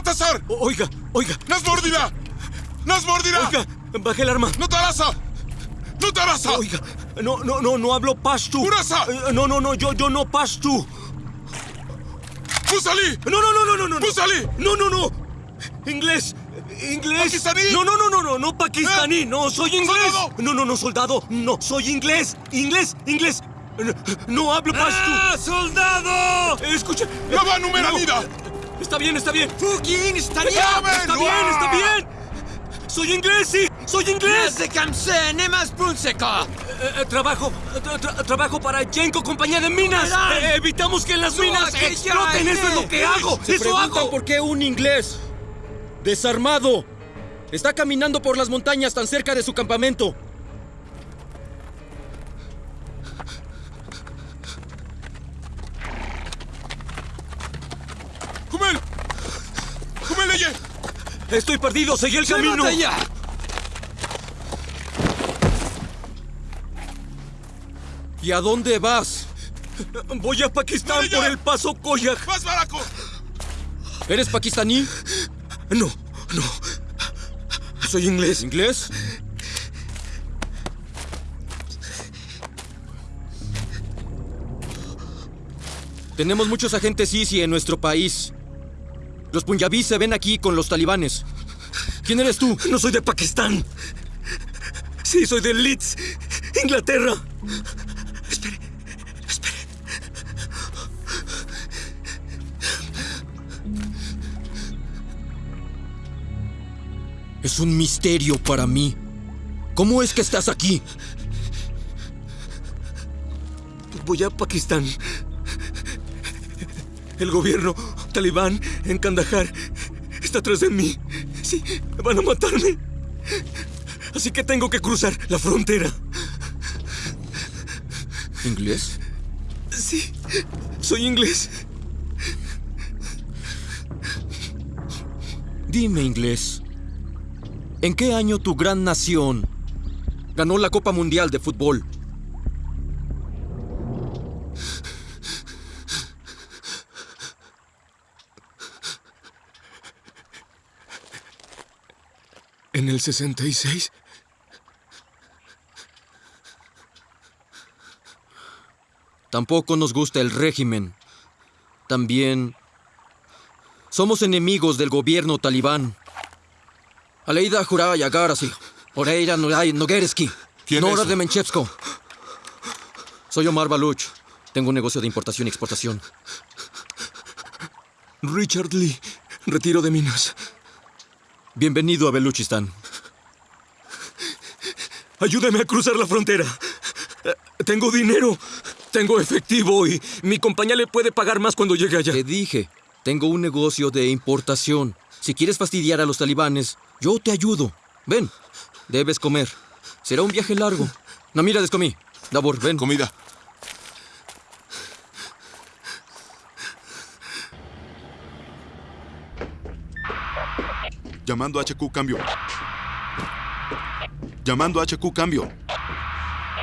¡Batasar! ¡Batasar! Oiga, oiga. ¡Nas mordida! ¡Nas mordida! Oiga, baje el arma. ¡No te arrasa! ¡No te arrasa! Oiga, no, no, no, no hablo pashtu. ¡Urasa! Eh, No, no, no, yo, yo no pashtu. ¡Pusali! No, no, no, no, no, no. ¡Pusali! No, no, no. Inglés. Inglés. ¿Pakistaní? No, no, no, no, no, no pakistaní. ¿Eh? No, soy inglés. ¿Soldado? No, no, no, soldado. No, soy inglés. Inglés, inglés. No, no hablo pashtu. ¡Ah, soldado! Escucha. ¡La va numera No. Está bien, está bien. Fucking está ¡Llamen! Está bien, está bien. Soy inglés, sí. Soy inglés. de Kamse, Nemas trabajo, tra- tra- trabajo para Jenko, compañía de minas. Eh, evitamos que las minas exploten. Eso es lo que hago. Se Eso hago. por qué un inglés desarmado está caminando por las montañas tan cerca de su campamento. Estoy perdido, seguí el camino. ya! ¿Y a dónde vas? Voy a Pakistán por el paso Koyak. ¡Más baraco! ¿Eres pakistaní? No, no. Soy inglés. ¿Inglés? Tenemos muchos agentes ISI en nuestro país. Los punjabís se ven aquí con los talibanes. ¿Quién eres tú? No soy de Pakistán. Sí, soy de Leeds, Inglaterra. Espere, espere. Es un misterio para mí. ¿Cómo es que estás aquí? Voy a Pakistán. El gobierno talibán en Kandahar está atrás de mí. Sí, van a matarme. Así que tengo que cruzar la frontera. ¿Inglés? Sí, soy inglés. Dime, inglés. ¿En qué año tu gran nación ganó la Copa Mundial de Fútbol? ¿En el 66? Tampoco nos gusta el régimen. También somos enemigos del gobierno talibán. Aleida Juraya Garasi, Oreira Noguereski, ¿Quién Nora de Menchevsko. Soy Omar Baluch. Tengo un negocio de importación y exportación. Richard Lee, retiro de minas. Bienvenido a Beluchistan. Ayúdame a cruzar la frontera. Eh, Tengo dinero, tengo efectivo y mi compañía le puede pagar más cuando llegue allá. Te dije, tengo un negocio de importación. Si quieres fastidiar a los talibanes, yo te ayudo. Ven, debes comer. Será un viaje largo. No, mira, descomí. Davor, ven. Comida. Llamando a HQ, cambio. Llamando a HQ, cambio.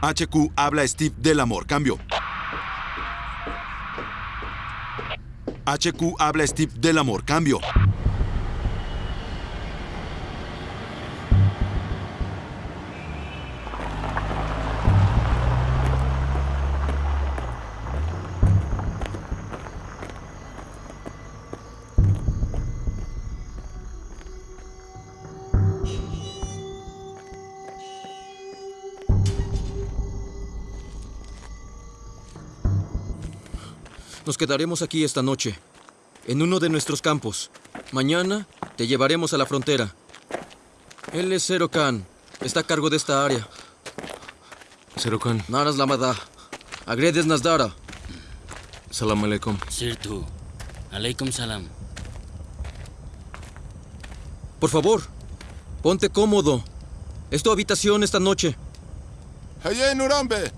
HQ habla Steve Delamore, cambio. HQ habla Steve Delamore, cambio. Nos quedaremos aquí esta noche, en uno de nuestros campos. Mañana te llevaremos a la frontera. Él es Zero Khan. Está a cargo de esta área. Zero Khan. Naras Lamada. Agredes Nasdara. Salam alaikum. Sirtu. Aleikum salam. Por favor, ponte cómodo. Es tu habitación esta noche. Haye Nurambe.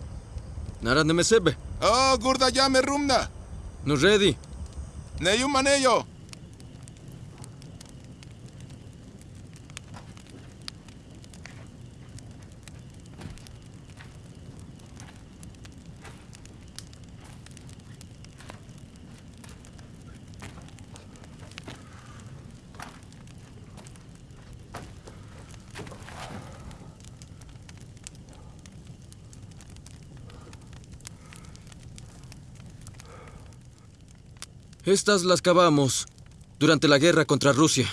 Nara Nemesebe. Oh, Gurda Yame Rumna. No ready. Neyum Maneyo. Estas las cavamos durante la guerra contra Rusia.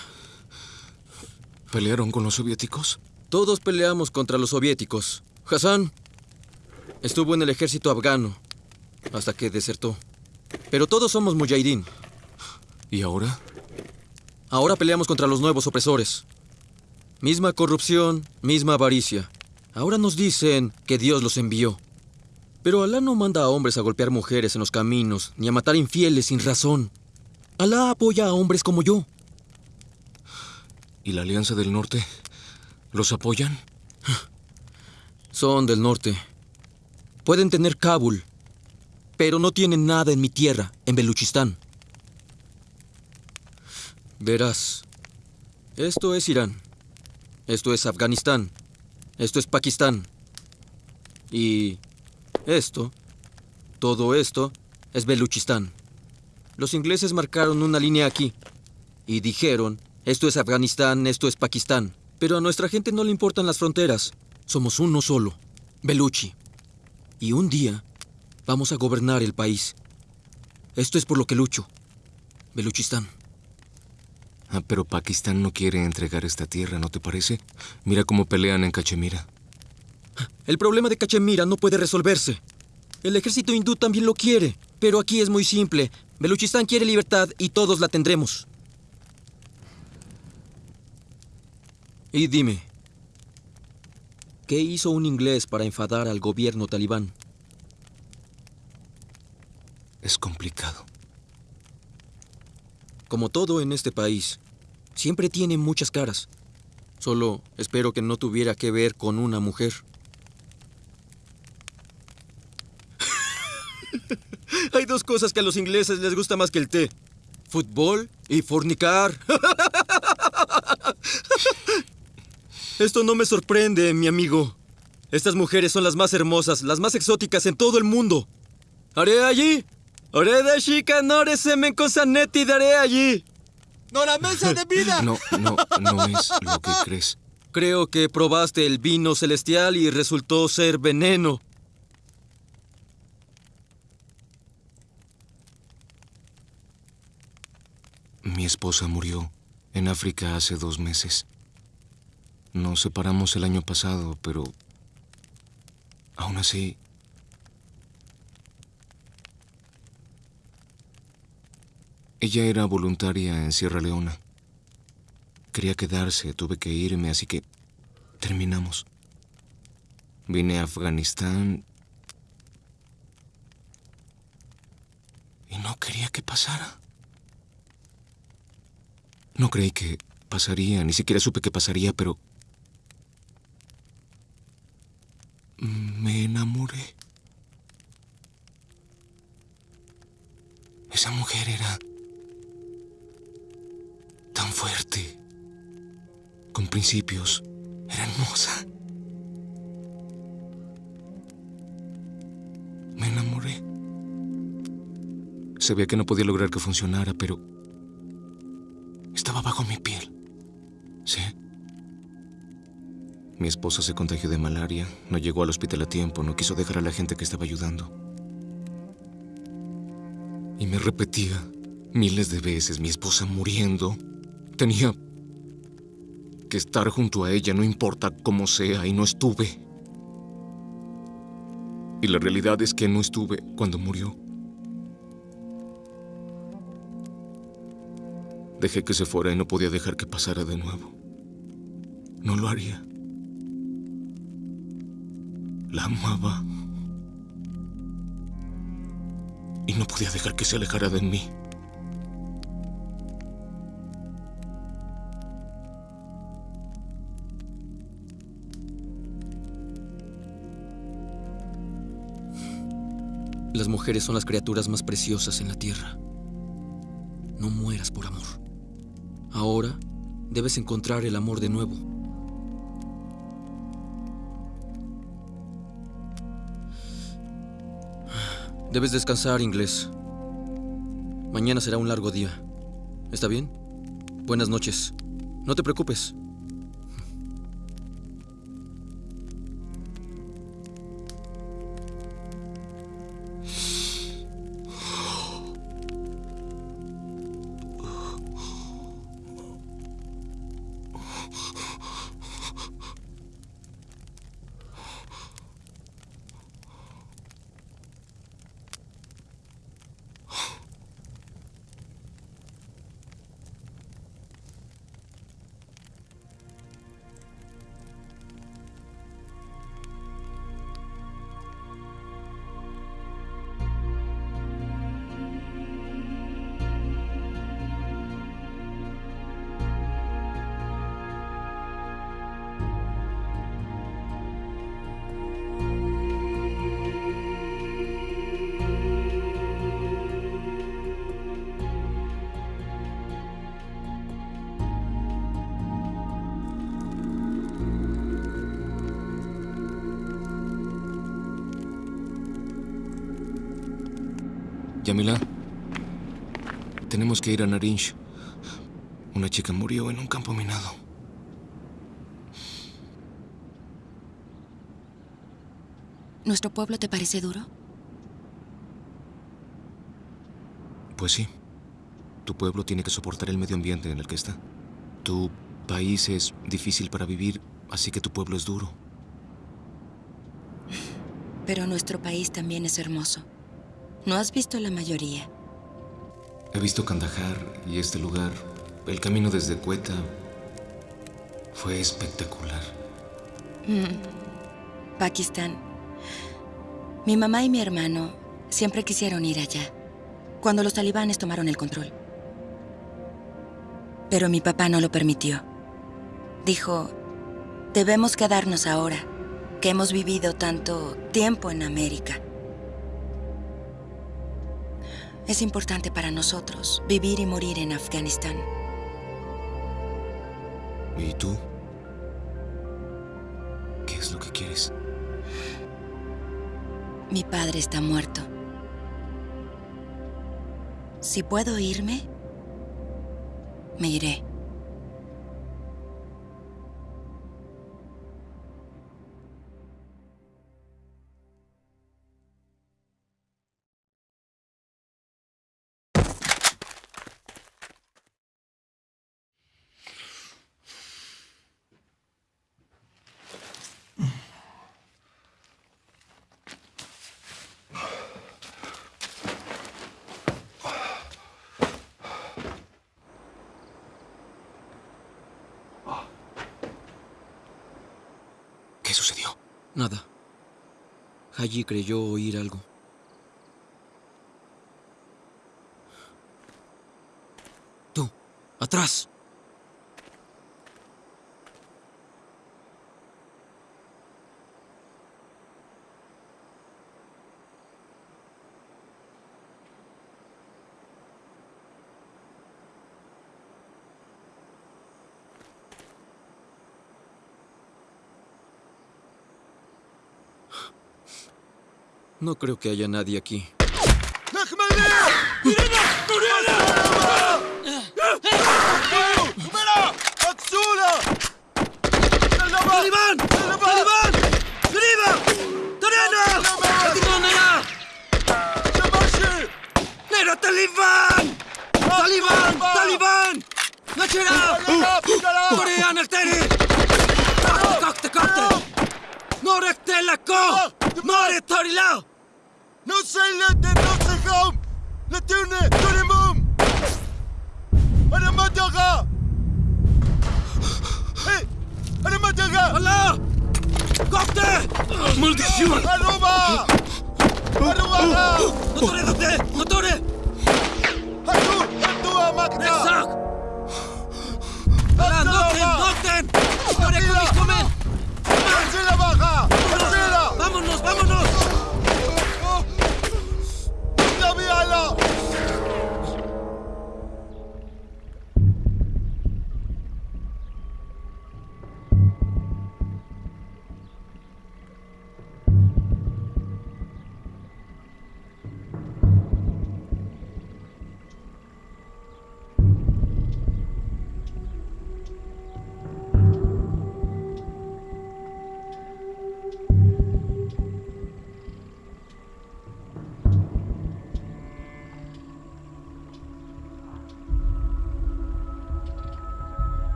¿Pelearon con los soviéticos? Todos peleamos contra los soviéticos. Hassan estuvo en el ejército afgano hasta que desertó. Pero todos somos mujahideen. ¿Y ahora? Ahora peleamos contra los nuevos opresores. Misma corrupción, misma avaricia. Ahora nos dicen que Dios los envió. Pero Alá no manda a hombres a golpear mujeres en los caminos, ni a matar infieles sin razón. Alá apoya a hombres como yo. ¿Y la Alianza del Norte? ¿Los apoyan? Son del norte. Pueden tener Kabul, pero no tienen nada en mi tierra, en Beluchistán. Verás, esto es Irán, esto es Afganistán, esto es Pakistán. Y esto, todo esto, es Beluchistán. Los ingleses marcaron una línea aquí y dijeron, esto es Afganistán, esto es Pakistán. Pero a nuestra gente no le importan las fronteras. Somos uno solo, Beluchi. Y un día vamos a gobernar el país. Esto es por lo que lucho. Beluchistán. Ah, pero Pakistán no quiere entregar esta tierra, ¿no te parece? Mira cómo pelean en Cachemira. El problema de Cachemira no puede resolverse. El ejército hindú también lo quiere, pero aquí es muy simple. Beluchistán quiere libertad y todos la tendremos. Y dime, ¿qué hizo un inglés para enfadar al gobierno talibán? Es complicado. Como todo en este país, siempre tiene muchas caras. Solo espero que no tuviera que ver con una mujer. Hay dos cosas que a los ingleses les gusta más que el té. Fútbol y fornicar. (laughs) Esto no me sorprende, mi amigo. Estas mujeres son las más hermosas, las más exóticas en todo el mundo. Haré allí. Haré de chica, no semen con sanetti, daré allí. ¡No la mesa de vida! No, no, no es lo que crees. Creo que probaste el vino celestial y resultó ser veneno. Mi esposa murió en África hace dos meses. Nos separamos el año pasado, pero aún así... Ella era voluntaria en Sierra Leona. Quería quedarse, tuve que irme, así que terminamos. Vine a Afganistán y no quería que pasara. No creí que pasaría, ni siquiera supe que pasaría, pero... Me enamoré. Esa mujer era tan fuerte, con principios, era hermosa. Me enamoré. Sabía que no podía lograr que funcionara, pero estaba bajo mi piel. ¿Sí? Mi esposa se contagió de malaria, no llegó al hospital a tiempo, no quiso dejar a la gente que estaba ayudando. Y me repetía miles de veces, mi esposa muriendo. Tenía que estar junto a ella, no importa cómo sea, y no estuve. Y la realidad es que no estuve cuando murió. Dejé que se fuera y no podía dejar que pasara de nuevo. No lo haría. La amaba. Y no podía dejar que se alejara de mí. Las mujeres son las criaturas más preciosas en la tierra. No mueras por amor. Ahora debes encontrar el amor de nuevo. Debes descansar, inglés. Mañana será un largo día. ¿Está bien? Buenas noches. No te preocupes. Tenemos que ir a Narinj. Una chica murió en un campo minado. ¿Nuestro pueblo te parece duro? Pues sí. Tu pueblo tiene que soportar el medio ambiente en el que está. Tu país es difícil para vivir, así que tu pueblo es duro. Pero nuestro país también es hermoso. ¿No has visto la mayoría? He visto Kandahar y este lugar. El camino desde Quetta fue espectacular. Mm. Pakistán. Mi mamá y mi hermano siempre quisieron ir allá, cuando los talibanes tomaron el control. Pero mi papá no lo permitió. Dijo, debemos quedarnos ahora, que hemos vivido tanto tiempo en América. Es importante para nosotros vivir y morir en Afganistán. ¿Y tú? ¿Qué es lo que quieres? Mi padre está muerto. Si puedo irme, me iré. Sucedió? Nada. Haji creyó oír algo. Tú, atrás. No creo que haya nadie aquí. ¡Talibán! ¡Talibán! ¡Shabashi! Talibán! ¡Talibán! ¡Talibán! ¡Nachera! No sei lete, no sei kom! Letune, turimum! Ana mataga! Hey! Ana mataga! Allah! Copte! Maldición! Aruba! Aruba! ¡Motore, dote! ¡Motore! Hatu! Hatu amakta! ¡Exact! ¡Ala, noten, noten! ¡Motore, comis, comen!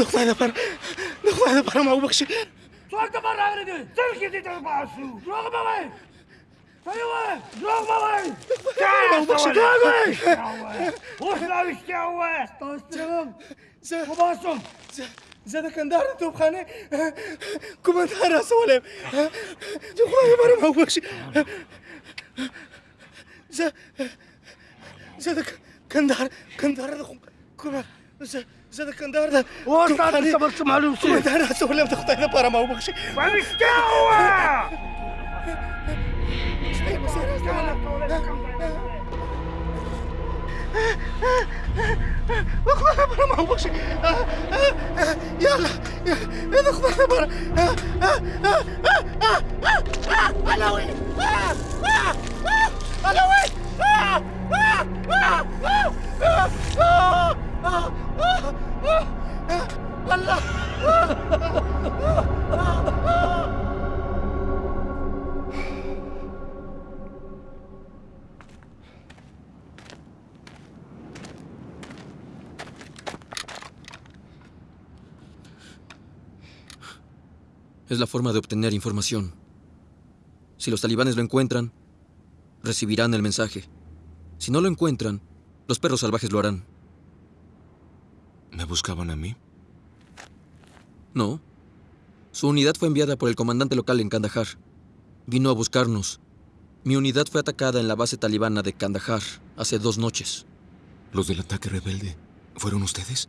دخل على برا دخل على برا ما هو بخشي صوت برا هردي تلك يدي تربع السو روغ بوي أيوه. روغ بوي ما هو بخشي تاوي وش لا وش تاوي طوش تلم وباسم زاد كان دار نتوب خاني كوما دار سوالم دخل على برا ما هو بخشي زاد زاد كان دار كان دار كوما زاد زاد كندار واش عاد كبر سمع له وسوي دار ولا تخطي هذا برا ما هو بخشي وعندك تاوا وخذنا برا ما هو بخشي يلا يلا خذنا برا. علاوي علاوي Es la forma de obtener información. Si los talibanes lo encuentran, recibirán el mensaje. Si no lo encuentran, los perros salvajes lo harán. ¿Me buscaban a mí? No. Su unidad fue enviada por el comandante local en Kandahar. Vino a buscarnos. Mi unidad fue atacada en la base talibana de Kandahar hace dos noches. ¿Los del ataque rebelde fueron ustedes?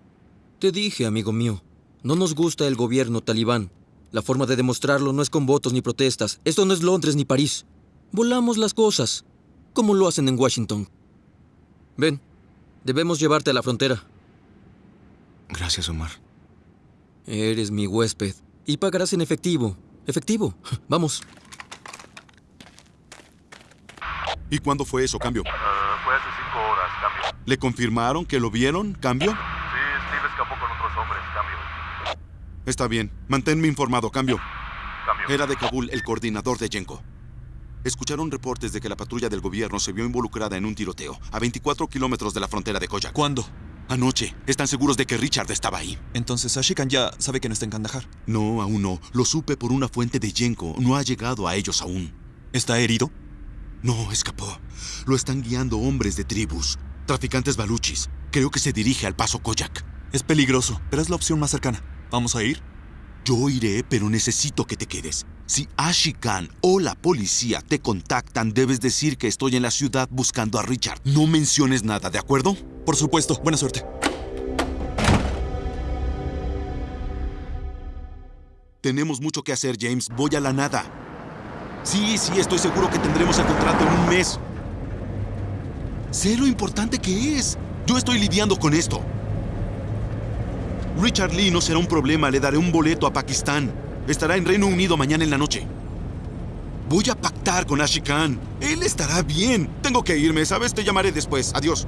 Te dije, amigo mío, no nos gusta el gobierno talibán. La forma de demostrarlo no es con votos ni protestas. Esto no es Londres ni París. Volamos las cosas, como lo hacen en Washington. Ven, debemos llevarte a la frontera. Gracias, Omar. Eres mi huésped y pagarás en efectivo. Efectivo. Vamos. ¿Y cuándo fue eso, cambio? fue hace cinco horas, cambio. ¿Le confirmaron que lo vieron, cambio? Sí, Steve escapó con otros hombres, cambio. Está bien. Manténme informado, cambio. Cambio. Era de Kabul el coordinador de Yenko. Escucharon reportes de que la patrulla del gobierno se vio involucrada en un tiroteo a 24 kilómetros de la frontera de Koyak. ¿Cuándo? Anoche. ¿Están seguros de que Richard estaba ahí? Entonces Ashikan ya sabe que no está en Kandahar. No, aún no. Lo supe por una fuente de Yenko. No ha llegado a ellos aún. ¿Está herido? No, escapó. Lo están guiando hombres de tribus, traficantes baluchis. Creo que se dirige al paso Koyak. Es peligroso, pero es la opción más cercana. ¿Vamos a ir? Yo iré, pero necesito que te quedes. Si Ashikan o la policía te contactan, debes decir que estoy en la ciudad buscando a Richard. No menciones nada, ¿de acuerdo? Por supuesto. Buena suerte. Tenemos mucho que hacer, James. Voy a la nada. Sí, sí, estoy seguro que tendremos el contrato en un mes. Sé lo importante que es. Yo estoy lidiando con esto. Richard Lee no será un problema. Le daré un boleto a Pakistán. Estará en Reino Unido mañana en la noche. Voy a pactar con Ashi Khan. Él estará bien. Tengo que irme, ¿sabes? Te llamaré después. Adiós.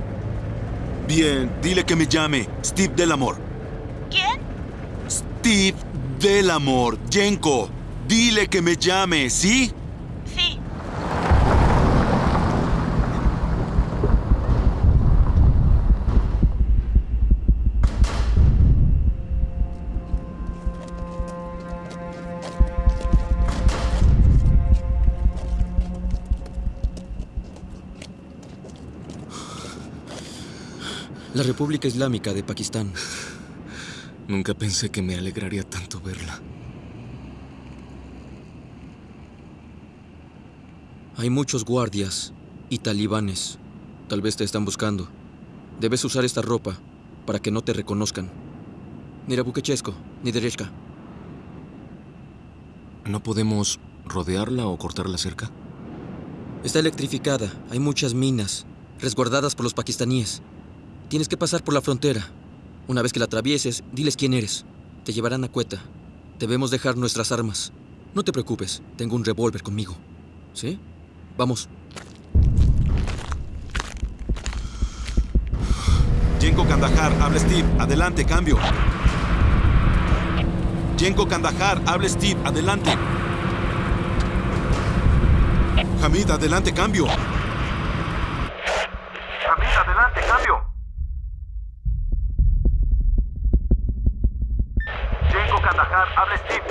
Bien, dile que me llame. Steve Delamore. ¿Quién? Steve Delamore. Yenko. Dile que me llame. Sí. La República Islámica de Pakistán. Nunca pensé que me alegraría tanto verla. Hay muchos guardias y talibanes. Tal vez te están buscando. Debes usar esta ropa para que no te reconozcan. Ni Rabukechesko, ni Dereshka. ¿No podemos rodearla o cortarla cerca? Está electrificada. Hay muchas minas, resguardadas por los pakistaníes. Tienes que pasar por la frontera. Una vez que la atravieses, diles quién eres. Te llevarán a Cueta. Debemos dejar nuestras armas. No te preocupes, tengo un revólver conmigo. ¿Sí? Vamos. Yenko Kandahar, habla Steve. Adelante, cambio. Yenko Kandahar, habla Steve. Adelante. Hamid, adelante, cambio. Hamid, adelante, cambio. Kandahar, habla Steve.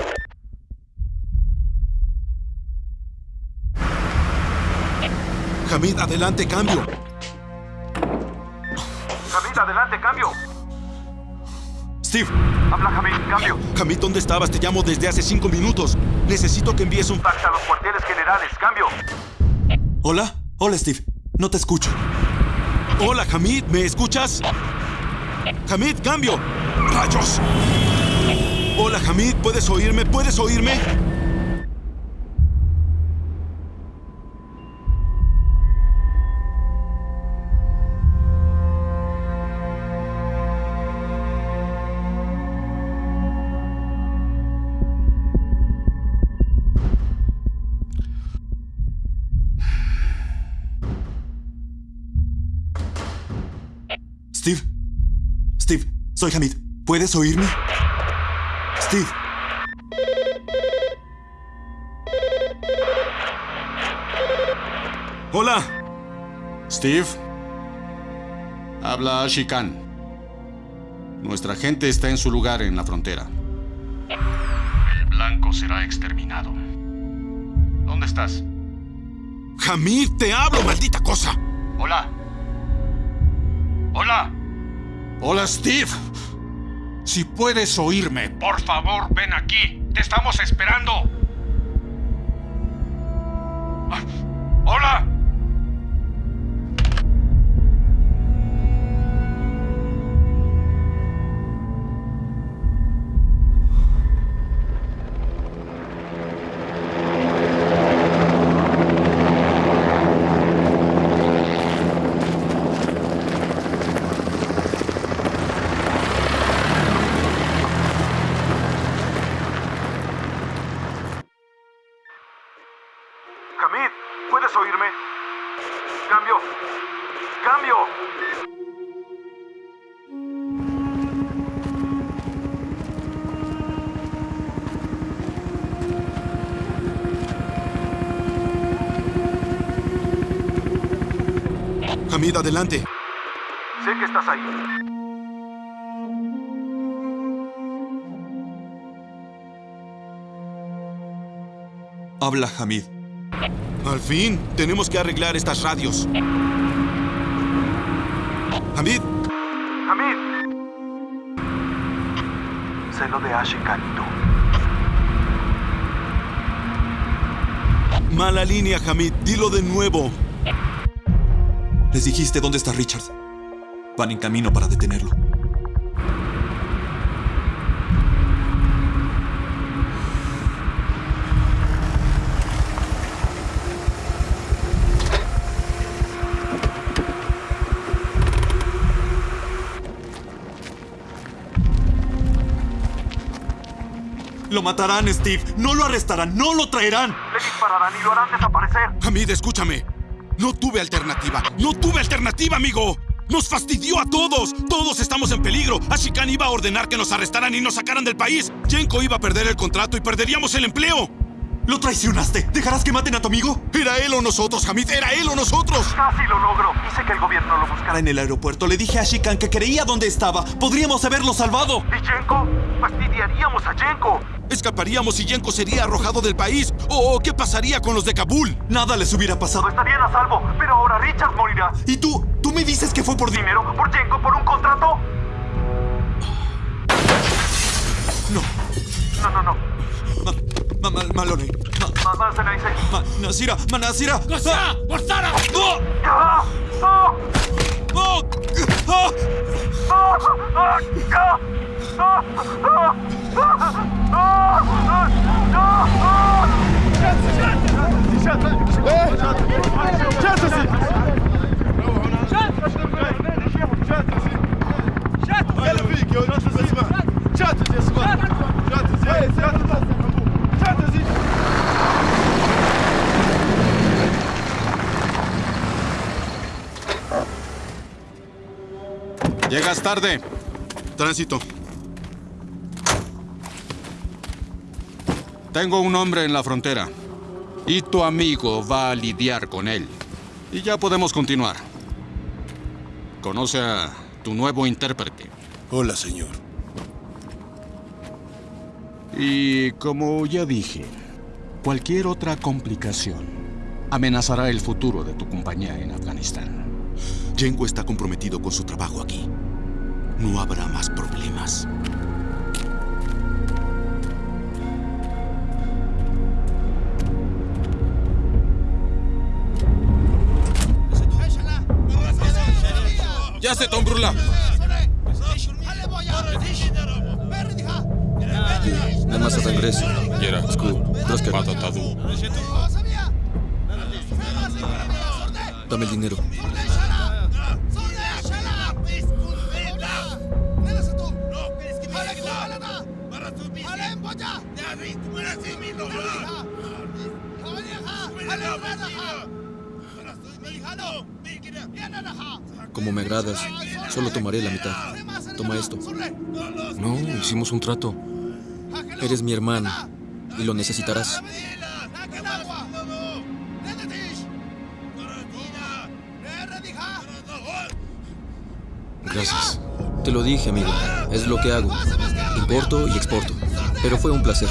Hamid, adelante, cambio. Hamid, adelante, cambio. Steve. Habla Hamid, cambio. Hamid, ¿dónde estabas? Te llamo desde hace cinco minutos. Necesito que envíes un... Fax a los cuarteles generales, cambio. Hola. Hola, Steve. No te escucho. Hola, Hamid. ¿Me escuchas? Hamid, cambio. ¡Rayos! Hola, Hamid. ¿Puedes oírme? ¿Puedes oírme? Steve. Steve, soy Hamid. ¿Puedes oírme? Steve. Hola. Steve. Habla Shikan. Nuestra gente está en su lugar en la frontera. El blanco será exterminado. ¿Dónde estás? Hamid, te hablo, maldita cosa. Hola. Hola. Hola, Steve. Si puedes oírme, por favor, ven aquí. Te estamos esperando. Hola. Adelante. Sé que estás ahí. Habla, Hamid. Al fin, tenemos que arreglar estas radios. Hamid, Hamid. Sé lo de Ashikan y tú. mala línea, Hamid. Dilo de nuevo. Les dijiste dónde está Richard. Van en camino para detenerlo. Lo matarán, Steve. No lo arrestarán. No lo traerán. Le dispararán y lo harán desaparecer. Hamid, escúchame. No tuve alternativa. No tuve alternativa, amigo. Nos fastidió a todos. Todos estamos en peligro. Ashikan iba a ordenar que nos arrestaran y nos sacaran del país. Jenko iba a perder el contrato y perderíamos el empleo. ¿Lo traicionaste? ¿Dejarás que maten a tu amigo? Era él o nosotros, Hamid. Era él o nosotros. Casi lo logro. Hice que el gobierno lo buscara. En el aeropuerto le dije a Ashikan que creía dónde estaba. Podríamos haberlo salvado. ¿Y Jenko? Fastidiaríamos a Jenko. Escaparíamos y Yenko sería arrojado del país. ¿O qué pasaría con los de Kabul? Nada les hubiera pasado. Estarían a salvo, pero ahora Richard morirá. ¿Y tú? ¿Tú me dices que fue por dinero? ¿Por Jenko? ¿Por un contrato? No. No, no, no. Ma, ma, Malone. Ma, ma. Ma, Nasira, ma, Nasira. Nasira, ¡Morsara! ¡No! ¡Ah! ¡Ah! ¡Oh! ¡Ah! ¡Ah! ¡Ah! Llegas tarde. Tránsito. Tengo un hombre en la frontera. Y tu amigo va a lidiar con él. Y ya podemos continuar. Conoce a tu nuevo intérprete. Hola, señor. Y como ya dije, cualquier otra complicación amenazará el futuro de tu compañía en Afganistán. Yenko está comprometido con su trabajo aquí. No habrá más problemas. Ya se tombrula. Nada regreso. Yera. Trosker. Patatadu. Dame el dinero. Como me agradas, solo tomaré la mitad. Toma esto. No, hicimos un trato. Eres mi hermano y lo necesitarás. Gracias. Te lo dije, amigo. Es lo que hago. Importo y exporto. Pero fue un placer.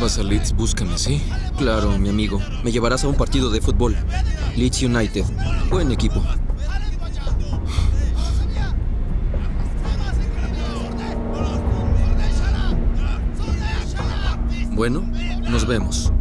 Vas a Leeds, búscame, ¿sí? Claro, mi amigo. Me llevarás a un partido de fútbol. Leeds United. Buen equipo. Bueno, nos vemos.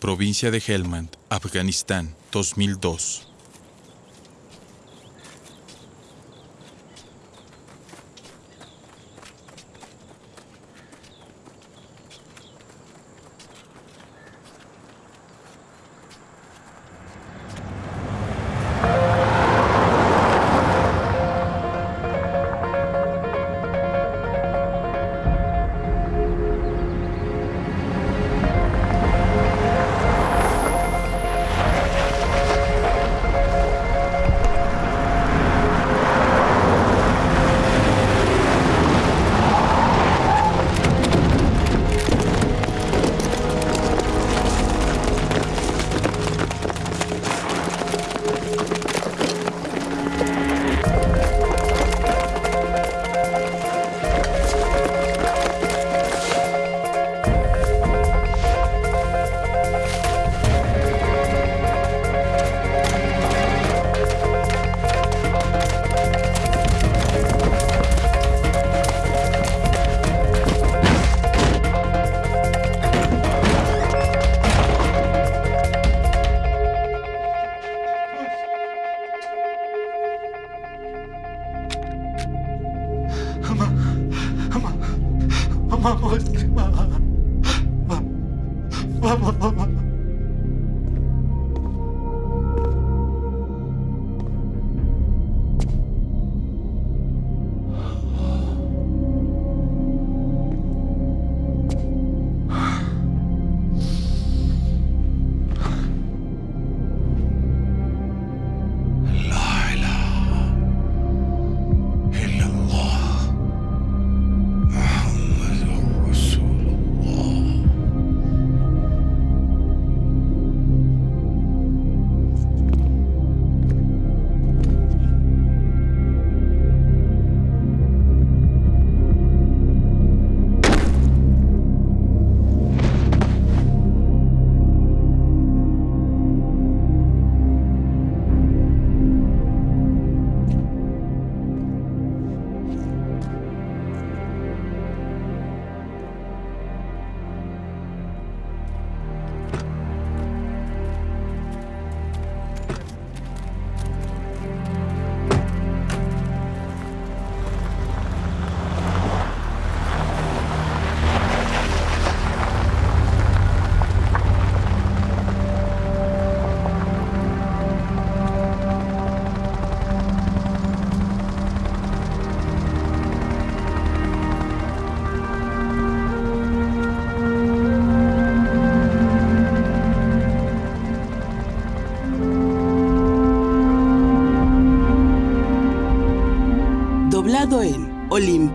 Provincia de Helmand, Afganistán, 2002.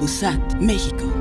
Olympusat, México.